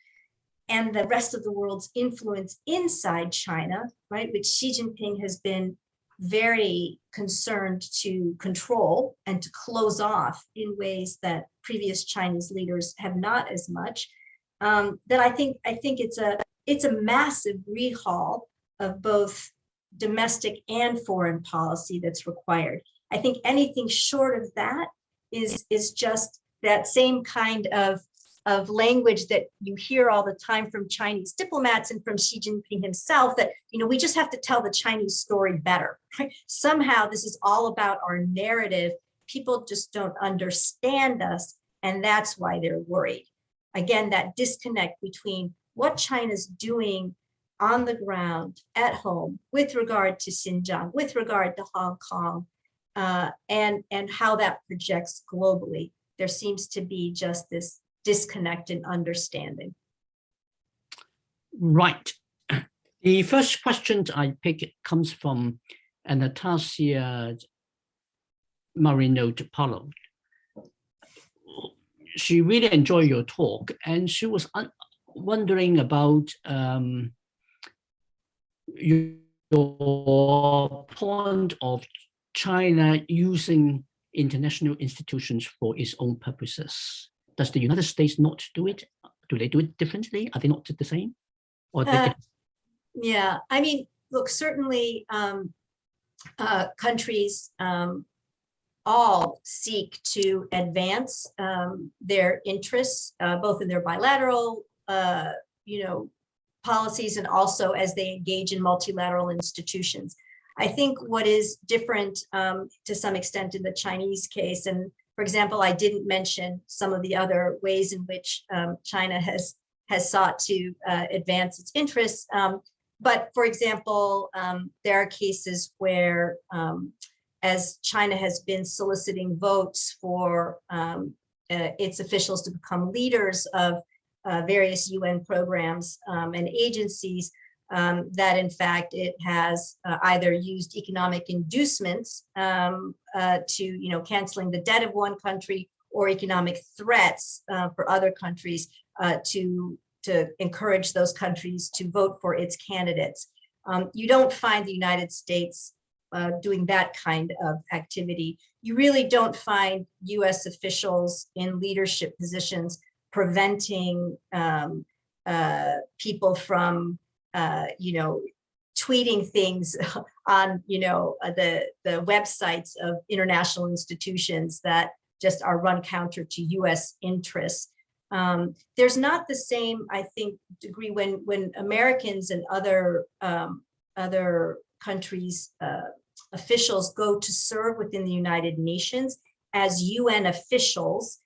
and the rest of the world's influence inside China, right, which Xi Jinping has been very concerned to control and to close off in ways that previous Chinese leaders have not as much, um, that I think I think it's a it's a massive rehaul of both domestic and foreign policy that's required. I think anything short of that is is just that same kind of of language that you hear all the time from Chinese diplomats and from Xi Jinping himself that, you know, we just have to tell the Chinese story better. Somehow this is all about our narrative. People just don't understand us. And that's why they're worried. Again, that disconnect between what China's doing on the ground at home with regard to Xinjiang, with regard to Hong Kong, uh, and, and how that projects globally. There seems to be just this disconnect in understanding. Right. <clears throat> The first question I pick comes from Anastasia Marino Paulo. She really enjoyed your talk and she was wondering about um, your point of China using international institutions for its own purposes does the United States not do it? Do they do it differently? Are they not the same? Or uh, yeah, I mean, look, certainly um, uh, countries um, all seek to advance um, their interests, uh, both in their bilateral, uh, you know, policies and also as they engage in multilateral institutions. I think what is different um, to some extent in the Chinese case, and for example, I didn't mention some of the other ways in which um, China has has sought to uh, advance its interests. Um, but for example, um, there are cases where, um, as China has been soliciting votes for um, uh, its officials to become leaders of uh, various UN programs um, and agencies, um, that in fact it has uh, either used economic inducements um, uh, to, you know, canceling the debt of one country or economic threats uh, for other countries uh, to, to encourage those countries to vote for its candidates. Um, you don't find the United States uh, doing that kind of activity. You really don't find US officials in leadership positions preventing um, uh, people from uh, you know, tweeting things <laughs> on, you know, uh, the, the websites of international institutions that just are run counter to US interests. Um, there's not the same, I think, degree when, when Americans and other um, other countries' uh, officials go to serve within the United Nations as UN officials,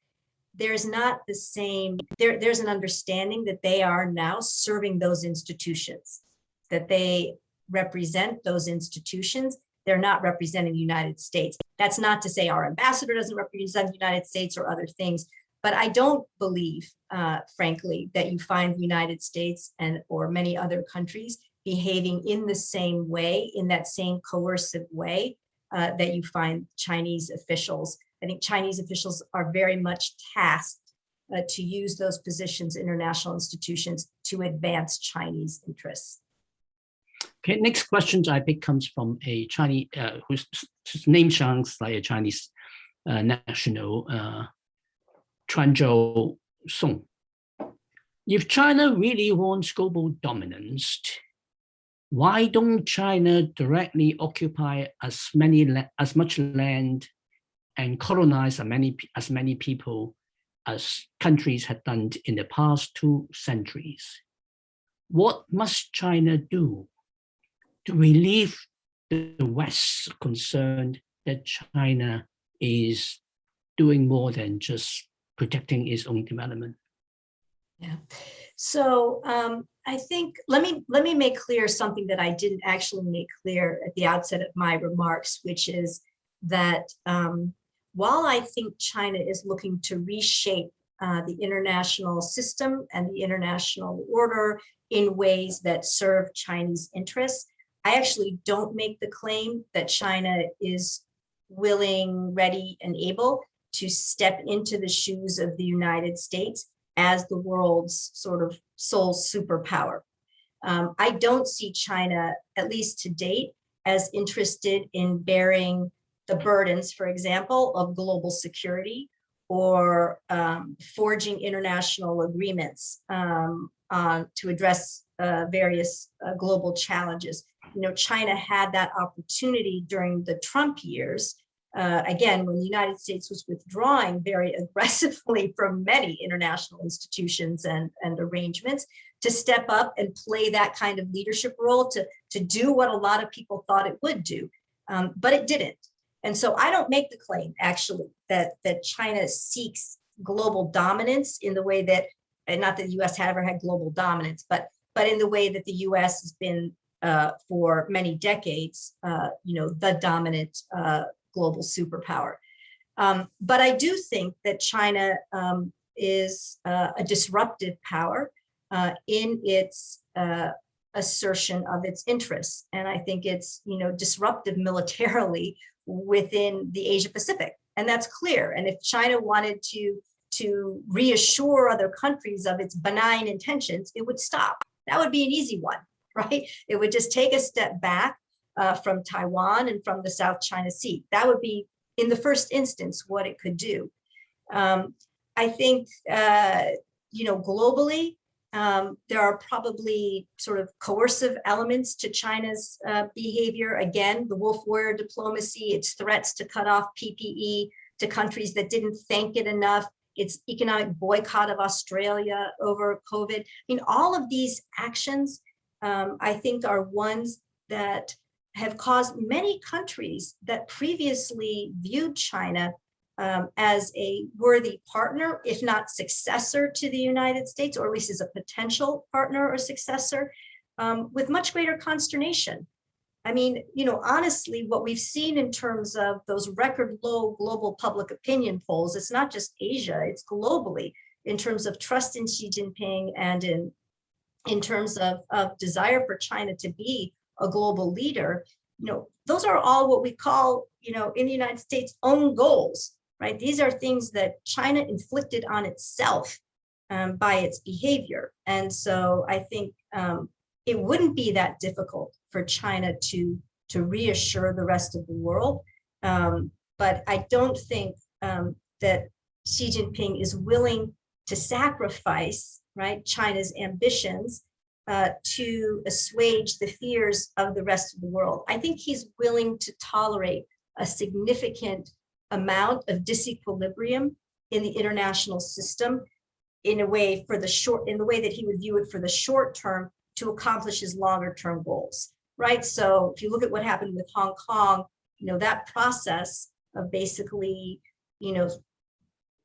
there's not the same, there, there's an understanding that they are now serving those institutions, that they represent those institutions. They're not representing the United States. That's not to say our ambassador doesn't represent the United States or other things, but I don't believe, uh, frankly, that you find the United States and or many other countries behaving in the same way, in that same coercive way uh, that you find Chinese officials. I think Chinese officials are very much tasked uh, to use those positions, international institutions, to advance Chinese interests. Okay, next question I pick comes from a Chinese, uh, whose, whose name sounds like a Chinese uh, national, uh, Chuanzhou Song. If China really wants global dominance, why don't China directly occupy as many as much land and colonize as many as many people as countries had done in the past two centuries? What must China do to relieve the West's concern that China is doing more than just protecting its own development? Yeah. So um, I think let me let me make clear something that I didn't actually make clear at the outset of my remarks, which is that um, while I think China is looking to reshape uh, the international system and the international order in ways that serve Chinese interests, I actually don't make the claim that China is willing, ready, and able to step into the shoes of the United States as the world's sort of sole superpower. Um, I don't see China, at least to date, as interested in bearing the burdens, for example, of global security or um, forging international agreements um, uh, to address uh, various uh, global challenges. You know, China had that opportunity during the Trump years uh, again, when the United States was withdrawing very <laughs> aggressively from many international institutions and, and arrangements, to step up and play that kind of leadership role to, to do what a lot of people thought it would do, um, but it didn't. And so I don't make the claim, actually, that, that China seeks global dominance in the way that, and not that the US had ever had global dominance, but, but in the way that the US has been uh, for many decades, uh, you know, the dominant uh, global superpower. Um, but I do think that China um, is uh, a disruptive power uh, in its uh, assertion of its interests. And I think it's, you know, disruptive militarily within the Asia Pacific. And that's clear. And if China wanted to, to reassure other countries of its benign intentions, it would stop. That would be an easy one, <laughs> right? It would just take a step back uh, from Taiwan and from the South China Sea. That would be, in the first instance, what it could do. Um, I think, uh, you know, globally, um, there are probably sort of coercive elements to China's uh, behavior. Again, the wolf warrior diplomacy, its threats to cut off PPE to countries that didn't thank it enough, its economic boycott of Australia over COVID. I mean, all of these actions, um, I think, are ones that have caused many countries that previously viewed China um, as a worthy partner, if not successor to the United States, or at least as a potential partner or successor, um, with much greater consternation. I mean, you know, honestly, what we've seen in terms of those record low global public opinion polls, it's not just Asia, it's globally in terms of trust in Xi Jinping and in, in terms of, of desire for China to be a global leader, you know, those are all what we call, you know, in the United States own goals, right? These are things that China inflicted on itself um, by its behavior. And so I think um, it wouldn't be that difficult for China to, to reassure the rest of the world. Um, but I don't think um, that Xi Jinping is willing to sacrifice right China's ambitions uh, to assuage the fears of the rest of the world. I think he's willing to tolerate a significant amount of disequilibrium in the international system in a way for the short, in the way that he would view it for the short term to accomplish his longer term goals, right? So if you look at what happened with Hong Kong, you know, that process of basically, you know,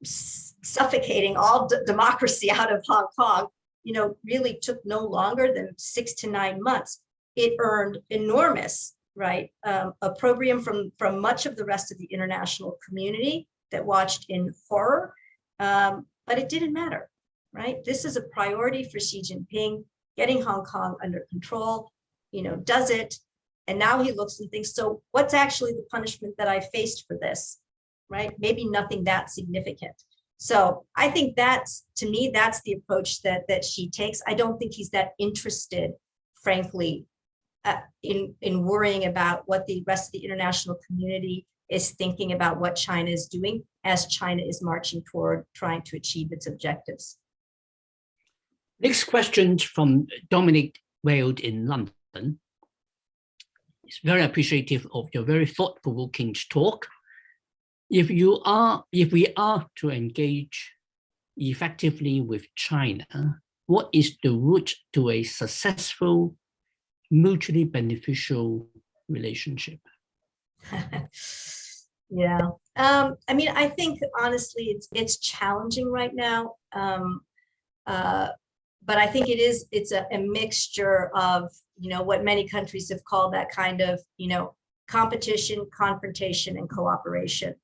suffocating all democracy <laughs> out of Hong Kong, you know, really took no longer than six to nine months. It earned enormous, right, um, opprobrium from, from much of the rest of the international community that watched in horror, um, but it didn't matter, right? This is a priority for Xi Jinping, getting Hong Kong under control, you know, does it, and now he looks and thinks, so what's actually the punishment that I faced for this? Right? Maybe nothing that significant. So I think that's, to me, that's the approach that, that Xi takes. I don't think he's that interested, frankly, uh, in, in worrying about what the rest of the international community is thinking about what China is doing as China is marching toward trying to achieve its objectives. Next question from Dominic Weld in London. It's very appreciative of your very thought-provoking talk. If you are, if we are to engage effectively with China, what is the route to a successful, mutually beneficial relationship? <laughs> yeah, um, I mean, I think honestly, it's it's challenging right now. Um, uh, but I think it is, it's a, a mixture of, you know, what many countries have called that kind of, you know, competition, confrontation, and cooperation.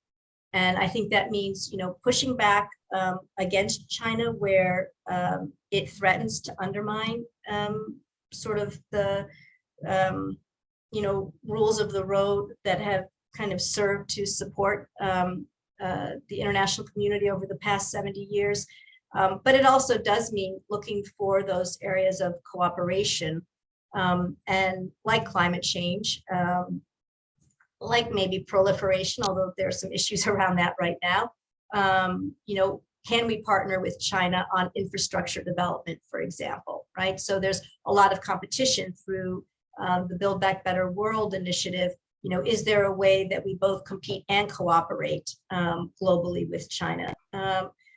And I think that means, you know, pushing back um, against China where um, it threatens to undermine um, sort of the, um, you know, rules of the road that have kind of served to support um, uh, the international community over the past 70 years. Um, but it also does mean looking for those areas of cooperation um, and like climate change, um, like maybe proliferation, although there are some issues <laughs> around that right now. Um, you know, can we partner with China on infrastructure development, for example, right? So there's a lot of competition through um, the Build Back Better World initiative. You know, is there a way that we both compete and cooperate um, globally with China?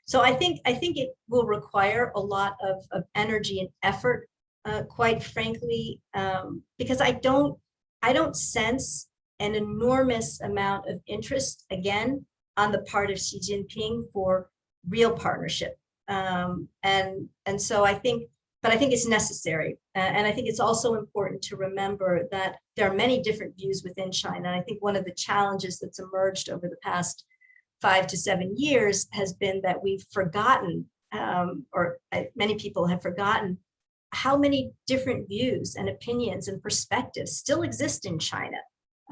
So I think I think it will require a lot of, of energy and effort, uh, quite frankly, um, because I don't I don't sense an enormous amount of interest again on the part of Xi Jinping for real partnership. Um, and and so I think, but I think it's necessary. Uh, and I think it's also important to remember that there are many different views within China. And I think one of the challenges that's emerged over the past five to seven years has been that we've forgotten, um, or uh, many people have forgotten, how many different views and opinions and perspectives still exist in China.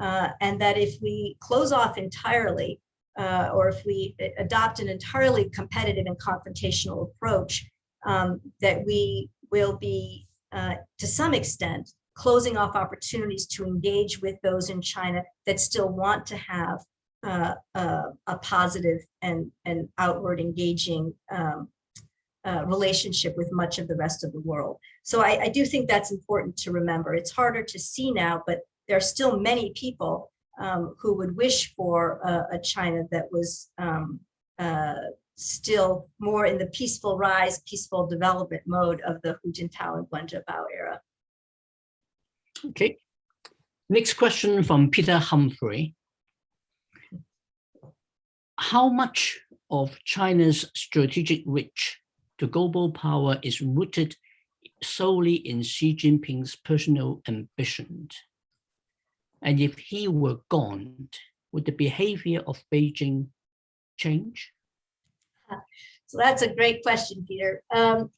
Uh, and that if we close off entirely, uh, or if we adopt an entirely competitive and confrontational approach, um, that we will be, uh, to some extent, closing off opportunities to engage with those in China that still want to have uh, uh, a positive and, and outward engaging um, uh, relationship with much of the rest of the world. So I, I, do think that's important to remember. It's harder to see now, but there are still many people um, who would wish for a, a China that was um, uh, still more in the peaceful rise, peaceful development mode of the Hu Jintao and Wen Jiabao era. Okay. Next question from Peter Humphrey how much of China's strategic reach to global power is rooted solely in Xi Jinping's personal ambition? And if he were gone, would the behavior of Beijing change? So that's a great question, Peter. Um,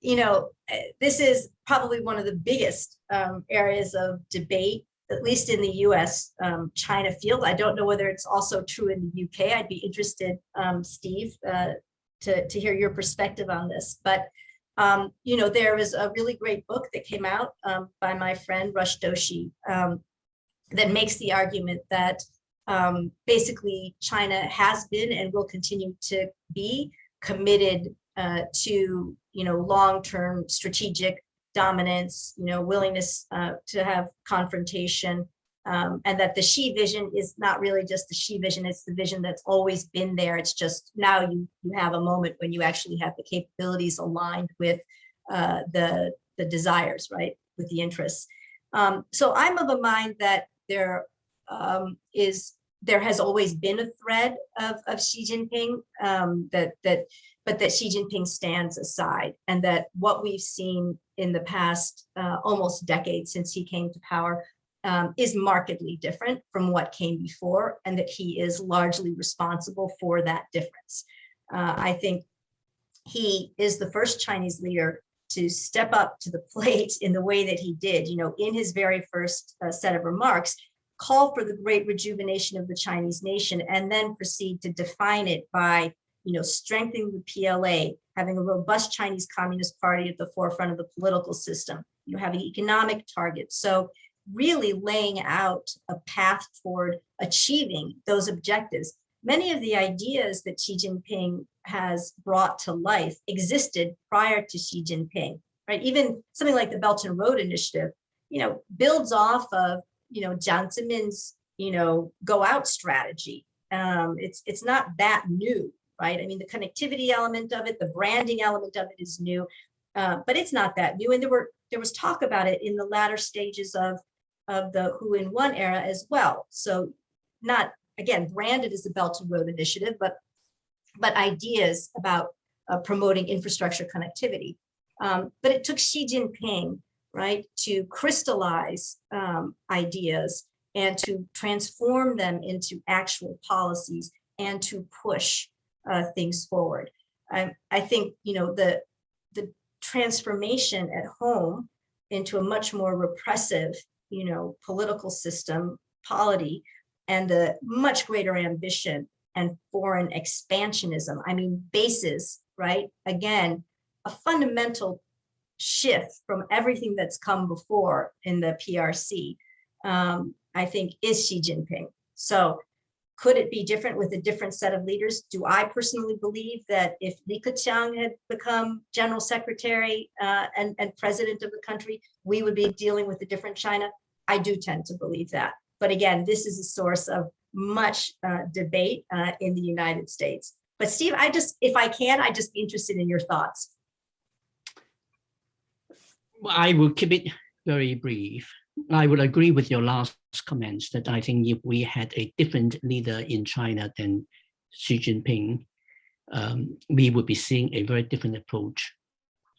you know, eh, this is probably one of the biggest um, areas of debate at least in the US um, China field. I don't know whether it's also true in the UK. I'd be interested, um, Steve, uh, to, to hear your perspective on this. But, um, you know, there was a really great book that came out um, by my friend Rush Doshi that makes the argument that um, basically China has been and will continue to be committed uh, to, you know, long-term strategic dominance, you know, willingness uh, to have confrontation, um, and that the Xi vision is not really just the Xi vision, it's the vision that's always been there. It's just now you, you have a moment when you actually have the capabilities aligned with uh, the, the desires, right, with the interests. Um, so I'm of a mind that there um, is there has always been a thread of, of Xi Jinping um, that that but that Xi Jinping stands aside and that what we've seen in the past uh, almost decade since he came to power um, is markedly different from what came before and that he is largely responsible for that difference. Uh, I think he is the first Chinese leader to step up to the <laughs> plate in the way that he did, you know, in his very first uh, set of remarks, call for the great rejuvenation of the Chinese nation and then proceed to define it by you know, strengthening the PLA, having a robust Chinese Communist Party at the forefront of the political system, you know, having economic targets. So really laying out a path toward achieving those objectives. Many of the ideas that Xi Jinping has brought to life existed prior to Xi Jinping, right? Even something like the Belt and Road Initiative, you know, builds off of, you know, Zemin's, you know, go out strategy. Um, it's, it's not that new, right? I mean, the connectivity element of it, the branding element of it is new, uh, but it's not that new. And there were there was talk about it in the latter stages of of the Hu and Wen era as well. So not again branded as the Belt and Road Initiative, but but ideas about uh, promoting infrastructure connectivity. Um, but it took Xi Jinping, right, to crystallize um, ideas and to transform them into actual policies and to push uh, things forward. I, I think, you know, the, the transformation at home into a much more repressive, you know, political system, polity, and the much greater ambition and foreign expansionism. I mean, bases, right? Again, a fundamental shift from everything that's come before in the PRC, um, I think is Xi Jinping. So could it be different with a different set of leaders? Do I personally believe that if Li Keqiang had become general secretary uh, and, and president of the country, we would be dealing with a different China? I do tend to believe that. But again, this is a source of much uh, debate uh, in the United States. But Steve, I just, if I can, I'd just be interested in your thoughts. I will keep it very brief. I would agree with your last comments that I think if we had a different leader in China than Xi Jinping, um, we would be seeing a very different approach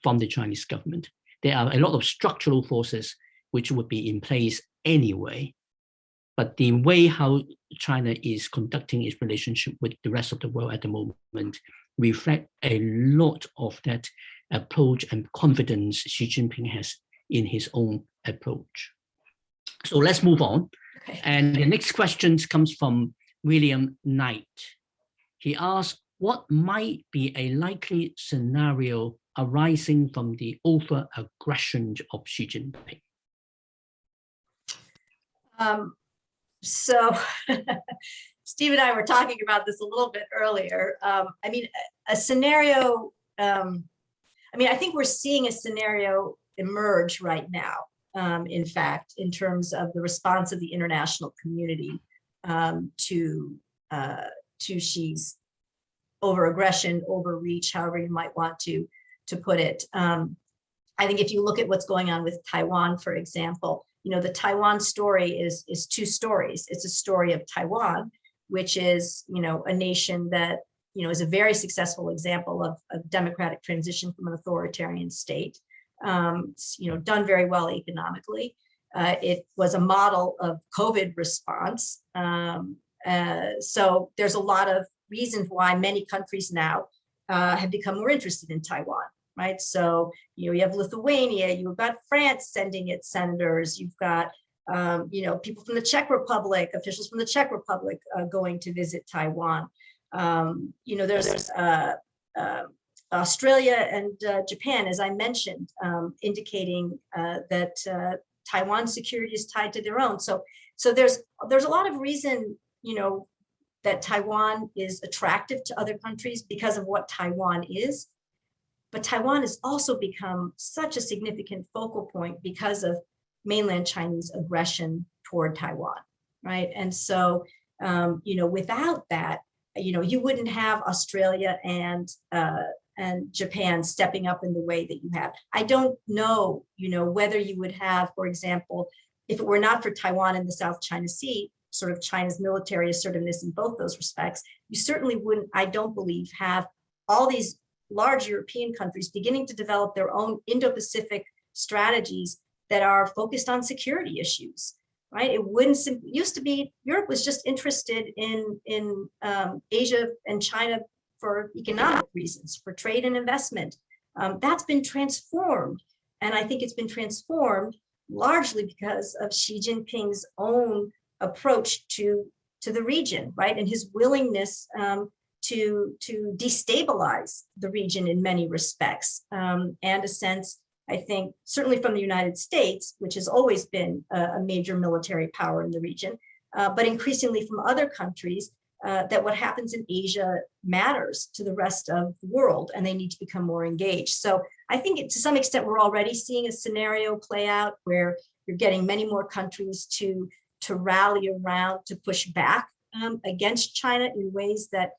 from the Chinese government. There are a lot of structural forces which would be in place anyway, but the way how China is conducting its relationship with the rest of the world at the moment reflect a lot of that approach and confidence Xi Jinping has in his own approach. So let's move on. Okay. And the next question comes from William Knight. He asks, what might be a likely scenario arising from the over-aggression of Xi Jinping? Um, so <laughs> Steve and I were talking about this a little bit earlier. Um, I mean, a, a scenario, um, I mean, I think we're seeing a scenario emerge right now um, in fact, in terms of the response of the international community um, to, uh, to Xi's over-aggression, overreach, however you might want to, to put it. Um, I think if you look at what's going on with Taiwan, for example, you know, the Taiwan story is, is two stories. It's a story of Taiwan, which is, you know, a nation that, you know, is a very successful example of a democratic transition from an authoritarian state um, you know, done very well economically. Uh, it was a model of COVID response. Um, uh, so there's a lot of reasons why many countries now uh, have become more interested in Taiwan, right? So, you know, you have Lithuania, you've got France sending its senators, you've got, um, you know, people from the Czech Republic, officials from the Czech Republic uh, going to visit Taiwan. Um, you know, there's uh, uh, Australia and uh, Japan, as I mentioned, um, indicating uh, that uh, Taiwan security is tied to their own. So, so there's there's a lot of reason, you know, that Taiwan is attractive to other countries because of what Taiwan is. But Taiwan has also become such a significant focal point because of mainland Chinese aggression toward Taiwan, right? And so, um, you know, without that, you know, you wouldn't have Australia and uh, and Japan stepping up in the way that you have. I don't know, you know, whether you would have, for example, if it were not for Taiwan and the South China Sea, sort of China's military assertiveness in both those respects, you certainly wouldn't, I don't believe, have all these large European countries beginning to develop their own Indo-Pacific strategies that are focused on security issues, right? It wouldn't, used to be, Europe was just interested in, in um, Asia and China for economic reasons, for trade and investment. Um, that's been transformed. And I think it's been transformed largely because of Xi Jinping's own approach to, to the region, right? And his willingness um, to, to destabilize the region in many respects. Um, and a sense, I think, certainly from the United States, which has always been a, a major military power in the region, uh, but increasingly from other countries, uh, that what happens in Asia matters to the rest of the world and they need to become more engaged. So I think it, to some extent, we're already seeing a scenario play out where you're getting many more countries to, to rally around to push back um, against China in ways that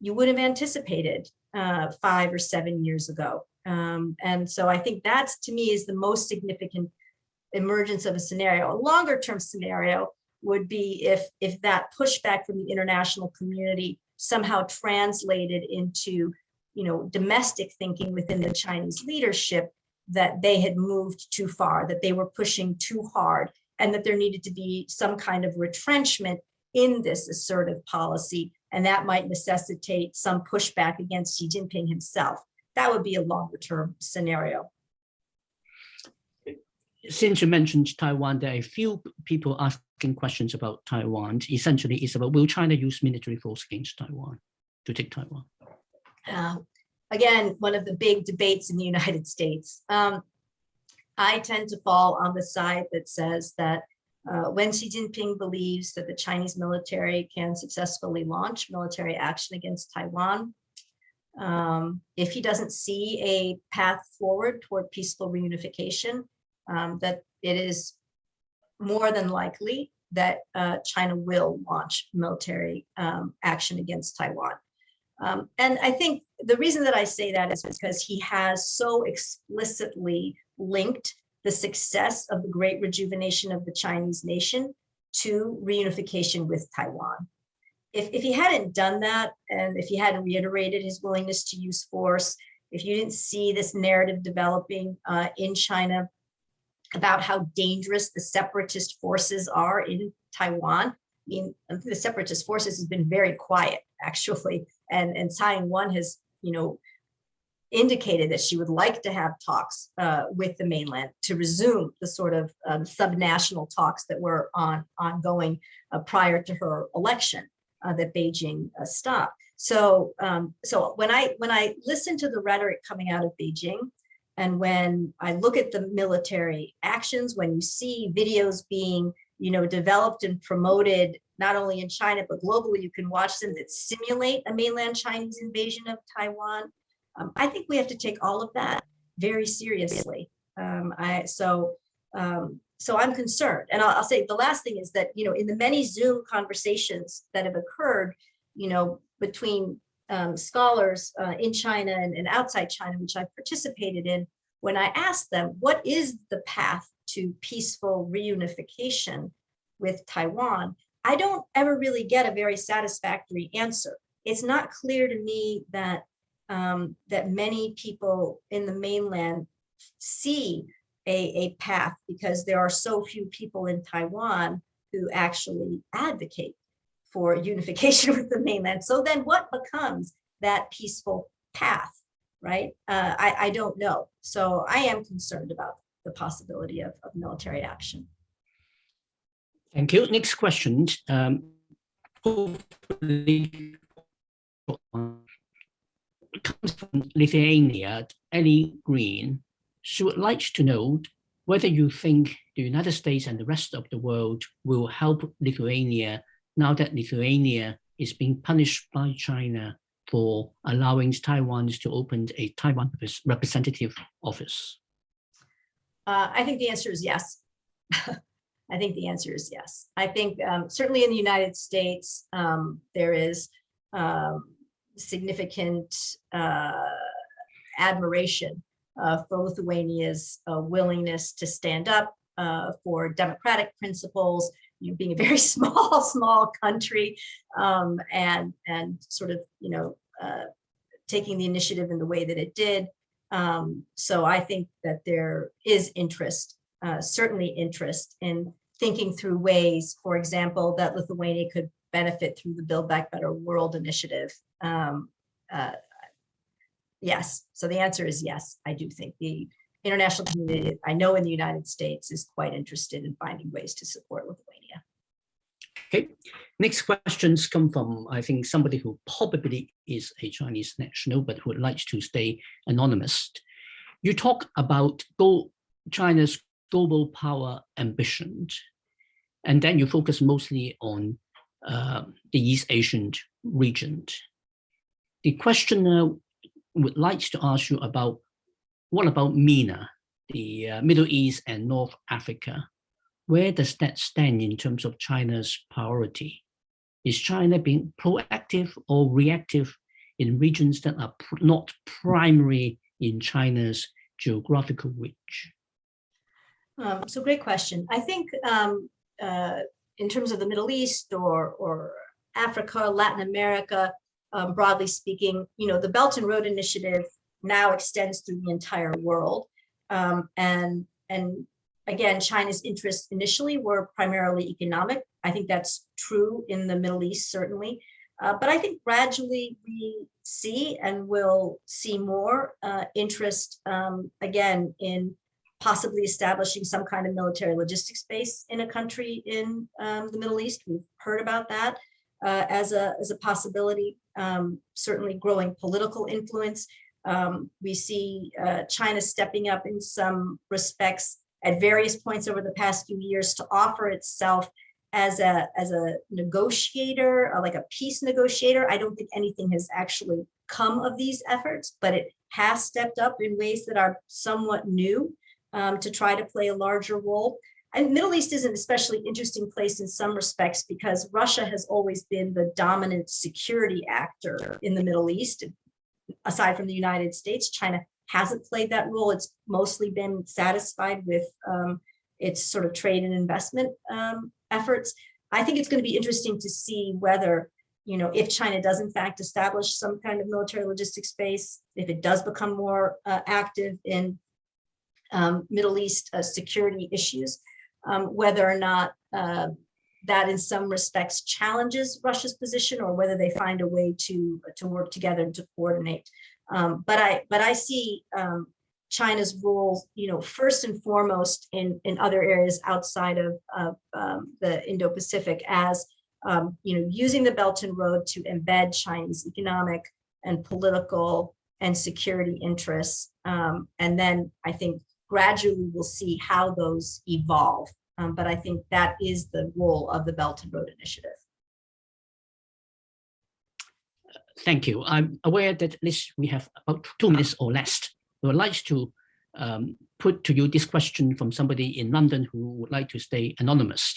you would have anticipated uh, five or seven years ago. Um, and so I think that's to me is the most significant emergence of a scenario. A longer term scenario would be if, if that pushback from the international community somehow translated into you know, domestic thinking within the Chinese leadership that they had moved too far, that they were pushing too hard, and that there needed to be some kind of retrenchment in this assertive policy, and that might necessitate some pushback against Xi Jinping himself. That would be a longer term scenario. Since you mentioned Taiwan, there are a few people asking questions about Taiwan. Essentially, it's about will China use military force against Taiwan to take Taiwan? Uh, again, one of the big debates in the United States. Um, I tend to fall on the side that says that uh, when Xi Jinping believes that the Chinese military can successfully launch military action against Taiwan, um, if he doesn't see a path forward toward peaceful reunification, um, that it is more than likely that uh, China will launch military um, action against Taiwan. Um, and I think the reason that I say that is because he has so explicitly linked the success of the great rejuvenation of the Chinese nation to reunification with Taiwan. If, if he hadn't done that, and if he hadn't reiterated his willingness to use force, if you didn't see this narrative developing uh, in China about how dangerous the separatist forces are in Taiwan, I mean, the separatist forces has been very quiet, <laughs> actually, and, and Tsai Ing-wen has, you know, indicated that she would like to have talks uh, with the mainland to resume the sort of um, subnational talks that were on ongoing uh, prior to her election uh, that Beijing uh, stopped. So, um, so when I when I listen to the rhetoric coming out of Beijing, and when I look at the military actions, when you see videos being you know developed and promoted not only in China but globally, you can watch them that simulate a mainland Chinese invasion of Taiwan. Um, I think we have to take all of that very seriously. Um, I so um, so I'm concerned, and I'll, I'll, say the last thing is that you know in the many Zoom conversations that have occurred, you know between um, scholars uh, in China and, and outside China, which I've participated in, when I asked them what is the path to peaceful reunification with Taiwan, I don't ever really get a very satisfactory answer. It's not clear to me that um, that many people in the mainland see a, a path because there are so few people in Taiwan who actually advocate for <laughs> unification with the mainland. So then what becomes that peaceful path, right? Uh, I, I don't know. So I am concerned about the possibility of, of military action. Thank you. Next question. Um, comes from Lithuania, Ellie Green. She would like to know whether you think the United States and the rest of the world will help Lithuania now that Lithuania is being punished by China for allowing Taiwan to open a Taiwan representative office? Uh, I think the answer is yes. <laughs> I think the answer is yes. I think um, certainly in the United States, um, there is um, significant uh, admiration uh, for Lithuania's uh, willingness to stand up uh, for democratic principles, you know, being a very <laughs> small, small country, um, and and sort of you know uh, taking the initiative in the way that it did. Um, so I think that there is interest, uh, certainly interest in thinking through ways, for example, that Lithuania could benefit through the Build Back Better World initiative. Um, uh, yes, so the answer is yes, I do think the international community, I know in the United States, is quite interested in finding ways to support Lithuania. Okay, next questions come from, I think, somebody who probably is a Chinese national, but would like to stay anonymous. You talk about go China's global power ambition, and then you focus mostly on uh, the East Asian region. The questioner would like to ask you about what about MENA, the uh, Middle East and North Africa? Where does that stand in terms of China's priority? Is China being proactive or reactive in regions that are pr not primary in China's geographical reach? Um, so great question. I think um, uh, in terms of the Middle East or, or Africa, Latin America, um, broadly speaking, you know, the Belt and Road Initiative now extends through the entire world. Um, and, and again, China's interests initially were primarily economic. I think that's true in the Middle East, certainly. Uh, but I think gradually we see and will see more uh, interest, um, again, in possibly establishing some kind of military logistics base in a country in um, the Middle East. We've heard about that uh, as, a, as a possibility, um, certainly growing political influence. Um, we see uh, China stepping up in some respects at various points over the past few years to offer itself as a as a negotiator, or like a peace negotiator. I don't think anything has actually come of these efforts, but it has stepped up in ways that are somewhat new um, to try to play a larger role. And Middle East is an especially interesting place in some respects because Russia has always been the dominant security actor in the Middle East aside from the United States, China hasn't played that role. It's mostly been satisfied with um, its sort of trade and investment um, efforts. I think it's going to be interesting to see whether, you know, if China does in fact establish some kind of military logistics base, if it does become more uh, active in um, Middle East uh, security issues, um, whether or not uh, that in some respects challenges Russia's position or whether they find a way to, to work together and to coordinate. Um, but I but I see um, China's role, you know, first and foremost in, in other areas outside of, of um, the Indo-Pacific as, um, you know, using the Belt and Road to embed Chinese economic and political and security interests. Um, and then I think gradually we'll see how those evolve. Um, but I think that is the role of the Belt and Road Initiative. Thank you. I'm aware that at least we have about two minutes or less. We would like to um, put to you this question from somebody in London who would like to stay anonymous.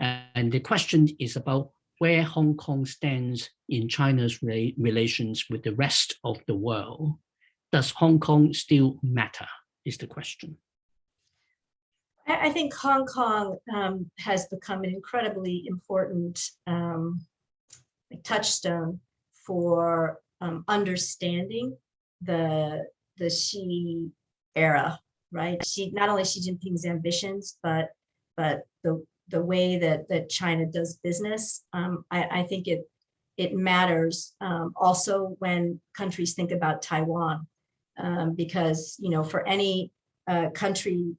And the question is about where Hong Kong stands in China's re relations with the rest of the world. Does Hong Kong still matter, is the question. I think Hong Kong um, has become an incredibly important um, touchstone for um, understanding the the Xi era, right? Xi not only Xi Jinping's ambitions, but but the the way that that China does business. Um, I, I, think it it matters um, also when countries think about Taiwan, um, because you know for any uh, country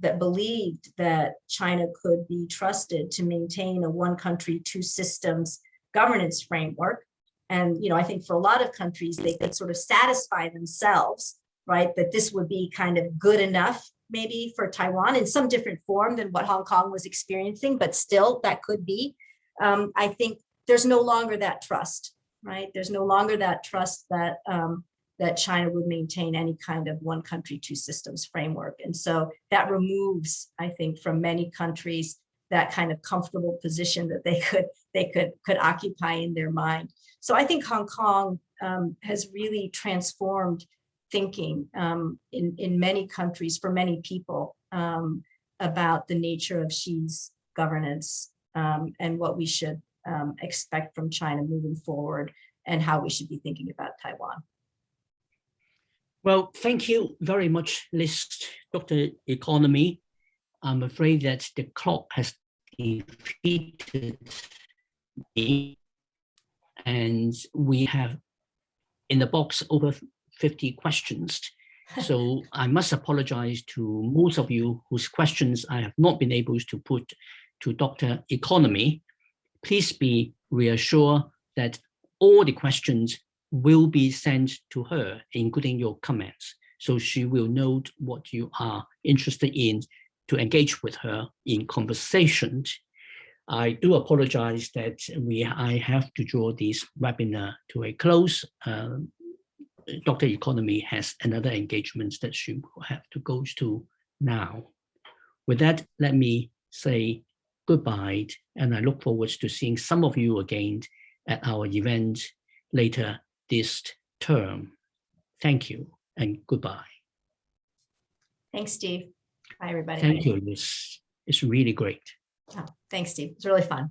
that believed that China could be trusted to maintain a one country, two systems governance framework. And, you know, I think for a lot of countries, they could sort of satisfy themselves, right, that this would be kind of good enough maybe for Taiwan in some different form than what Hong Kong was experiencing, but still that could be. Um, I think there's no longer that trust, right? There's no longer that trust that um, that China would maintain any kind of one country, two systems framework. And so that removes, I think, from many countries that kind of comfortable position that they could they could could occupy in their mind. So I think Hong Kong um, has really transformed thinking um, in, in many countries for many people um, about the nature of Xi's governance um, and what we should um, expect from China moving forward and how we should be thinking about Taiwan. Well, thank you very much, Liz Dr. Economy. I'm afraid that the clock has defeated me and we have in the box over 50 questions. <laughs> So I must apologize to most of you whose questions I have not been able to put to Dr. Economy. Please be reassured that all the questions will be sent to her, including your comments. So she will note what you are interested in to engage with her in conversation. I do apologize that we I have to draw this webinar to a close. Um, Dr. Economy has another engagement that she will have to go to now. With that, let me say goodbye, and I look forward to seeing some of you again at our event later this term. Thank you and goodbye. Thanks, Steve. Bye, everybody. Thank you, Liz. It's really great. Oh, thanks, Steve. It's really fun.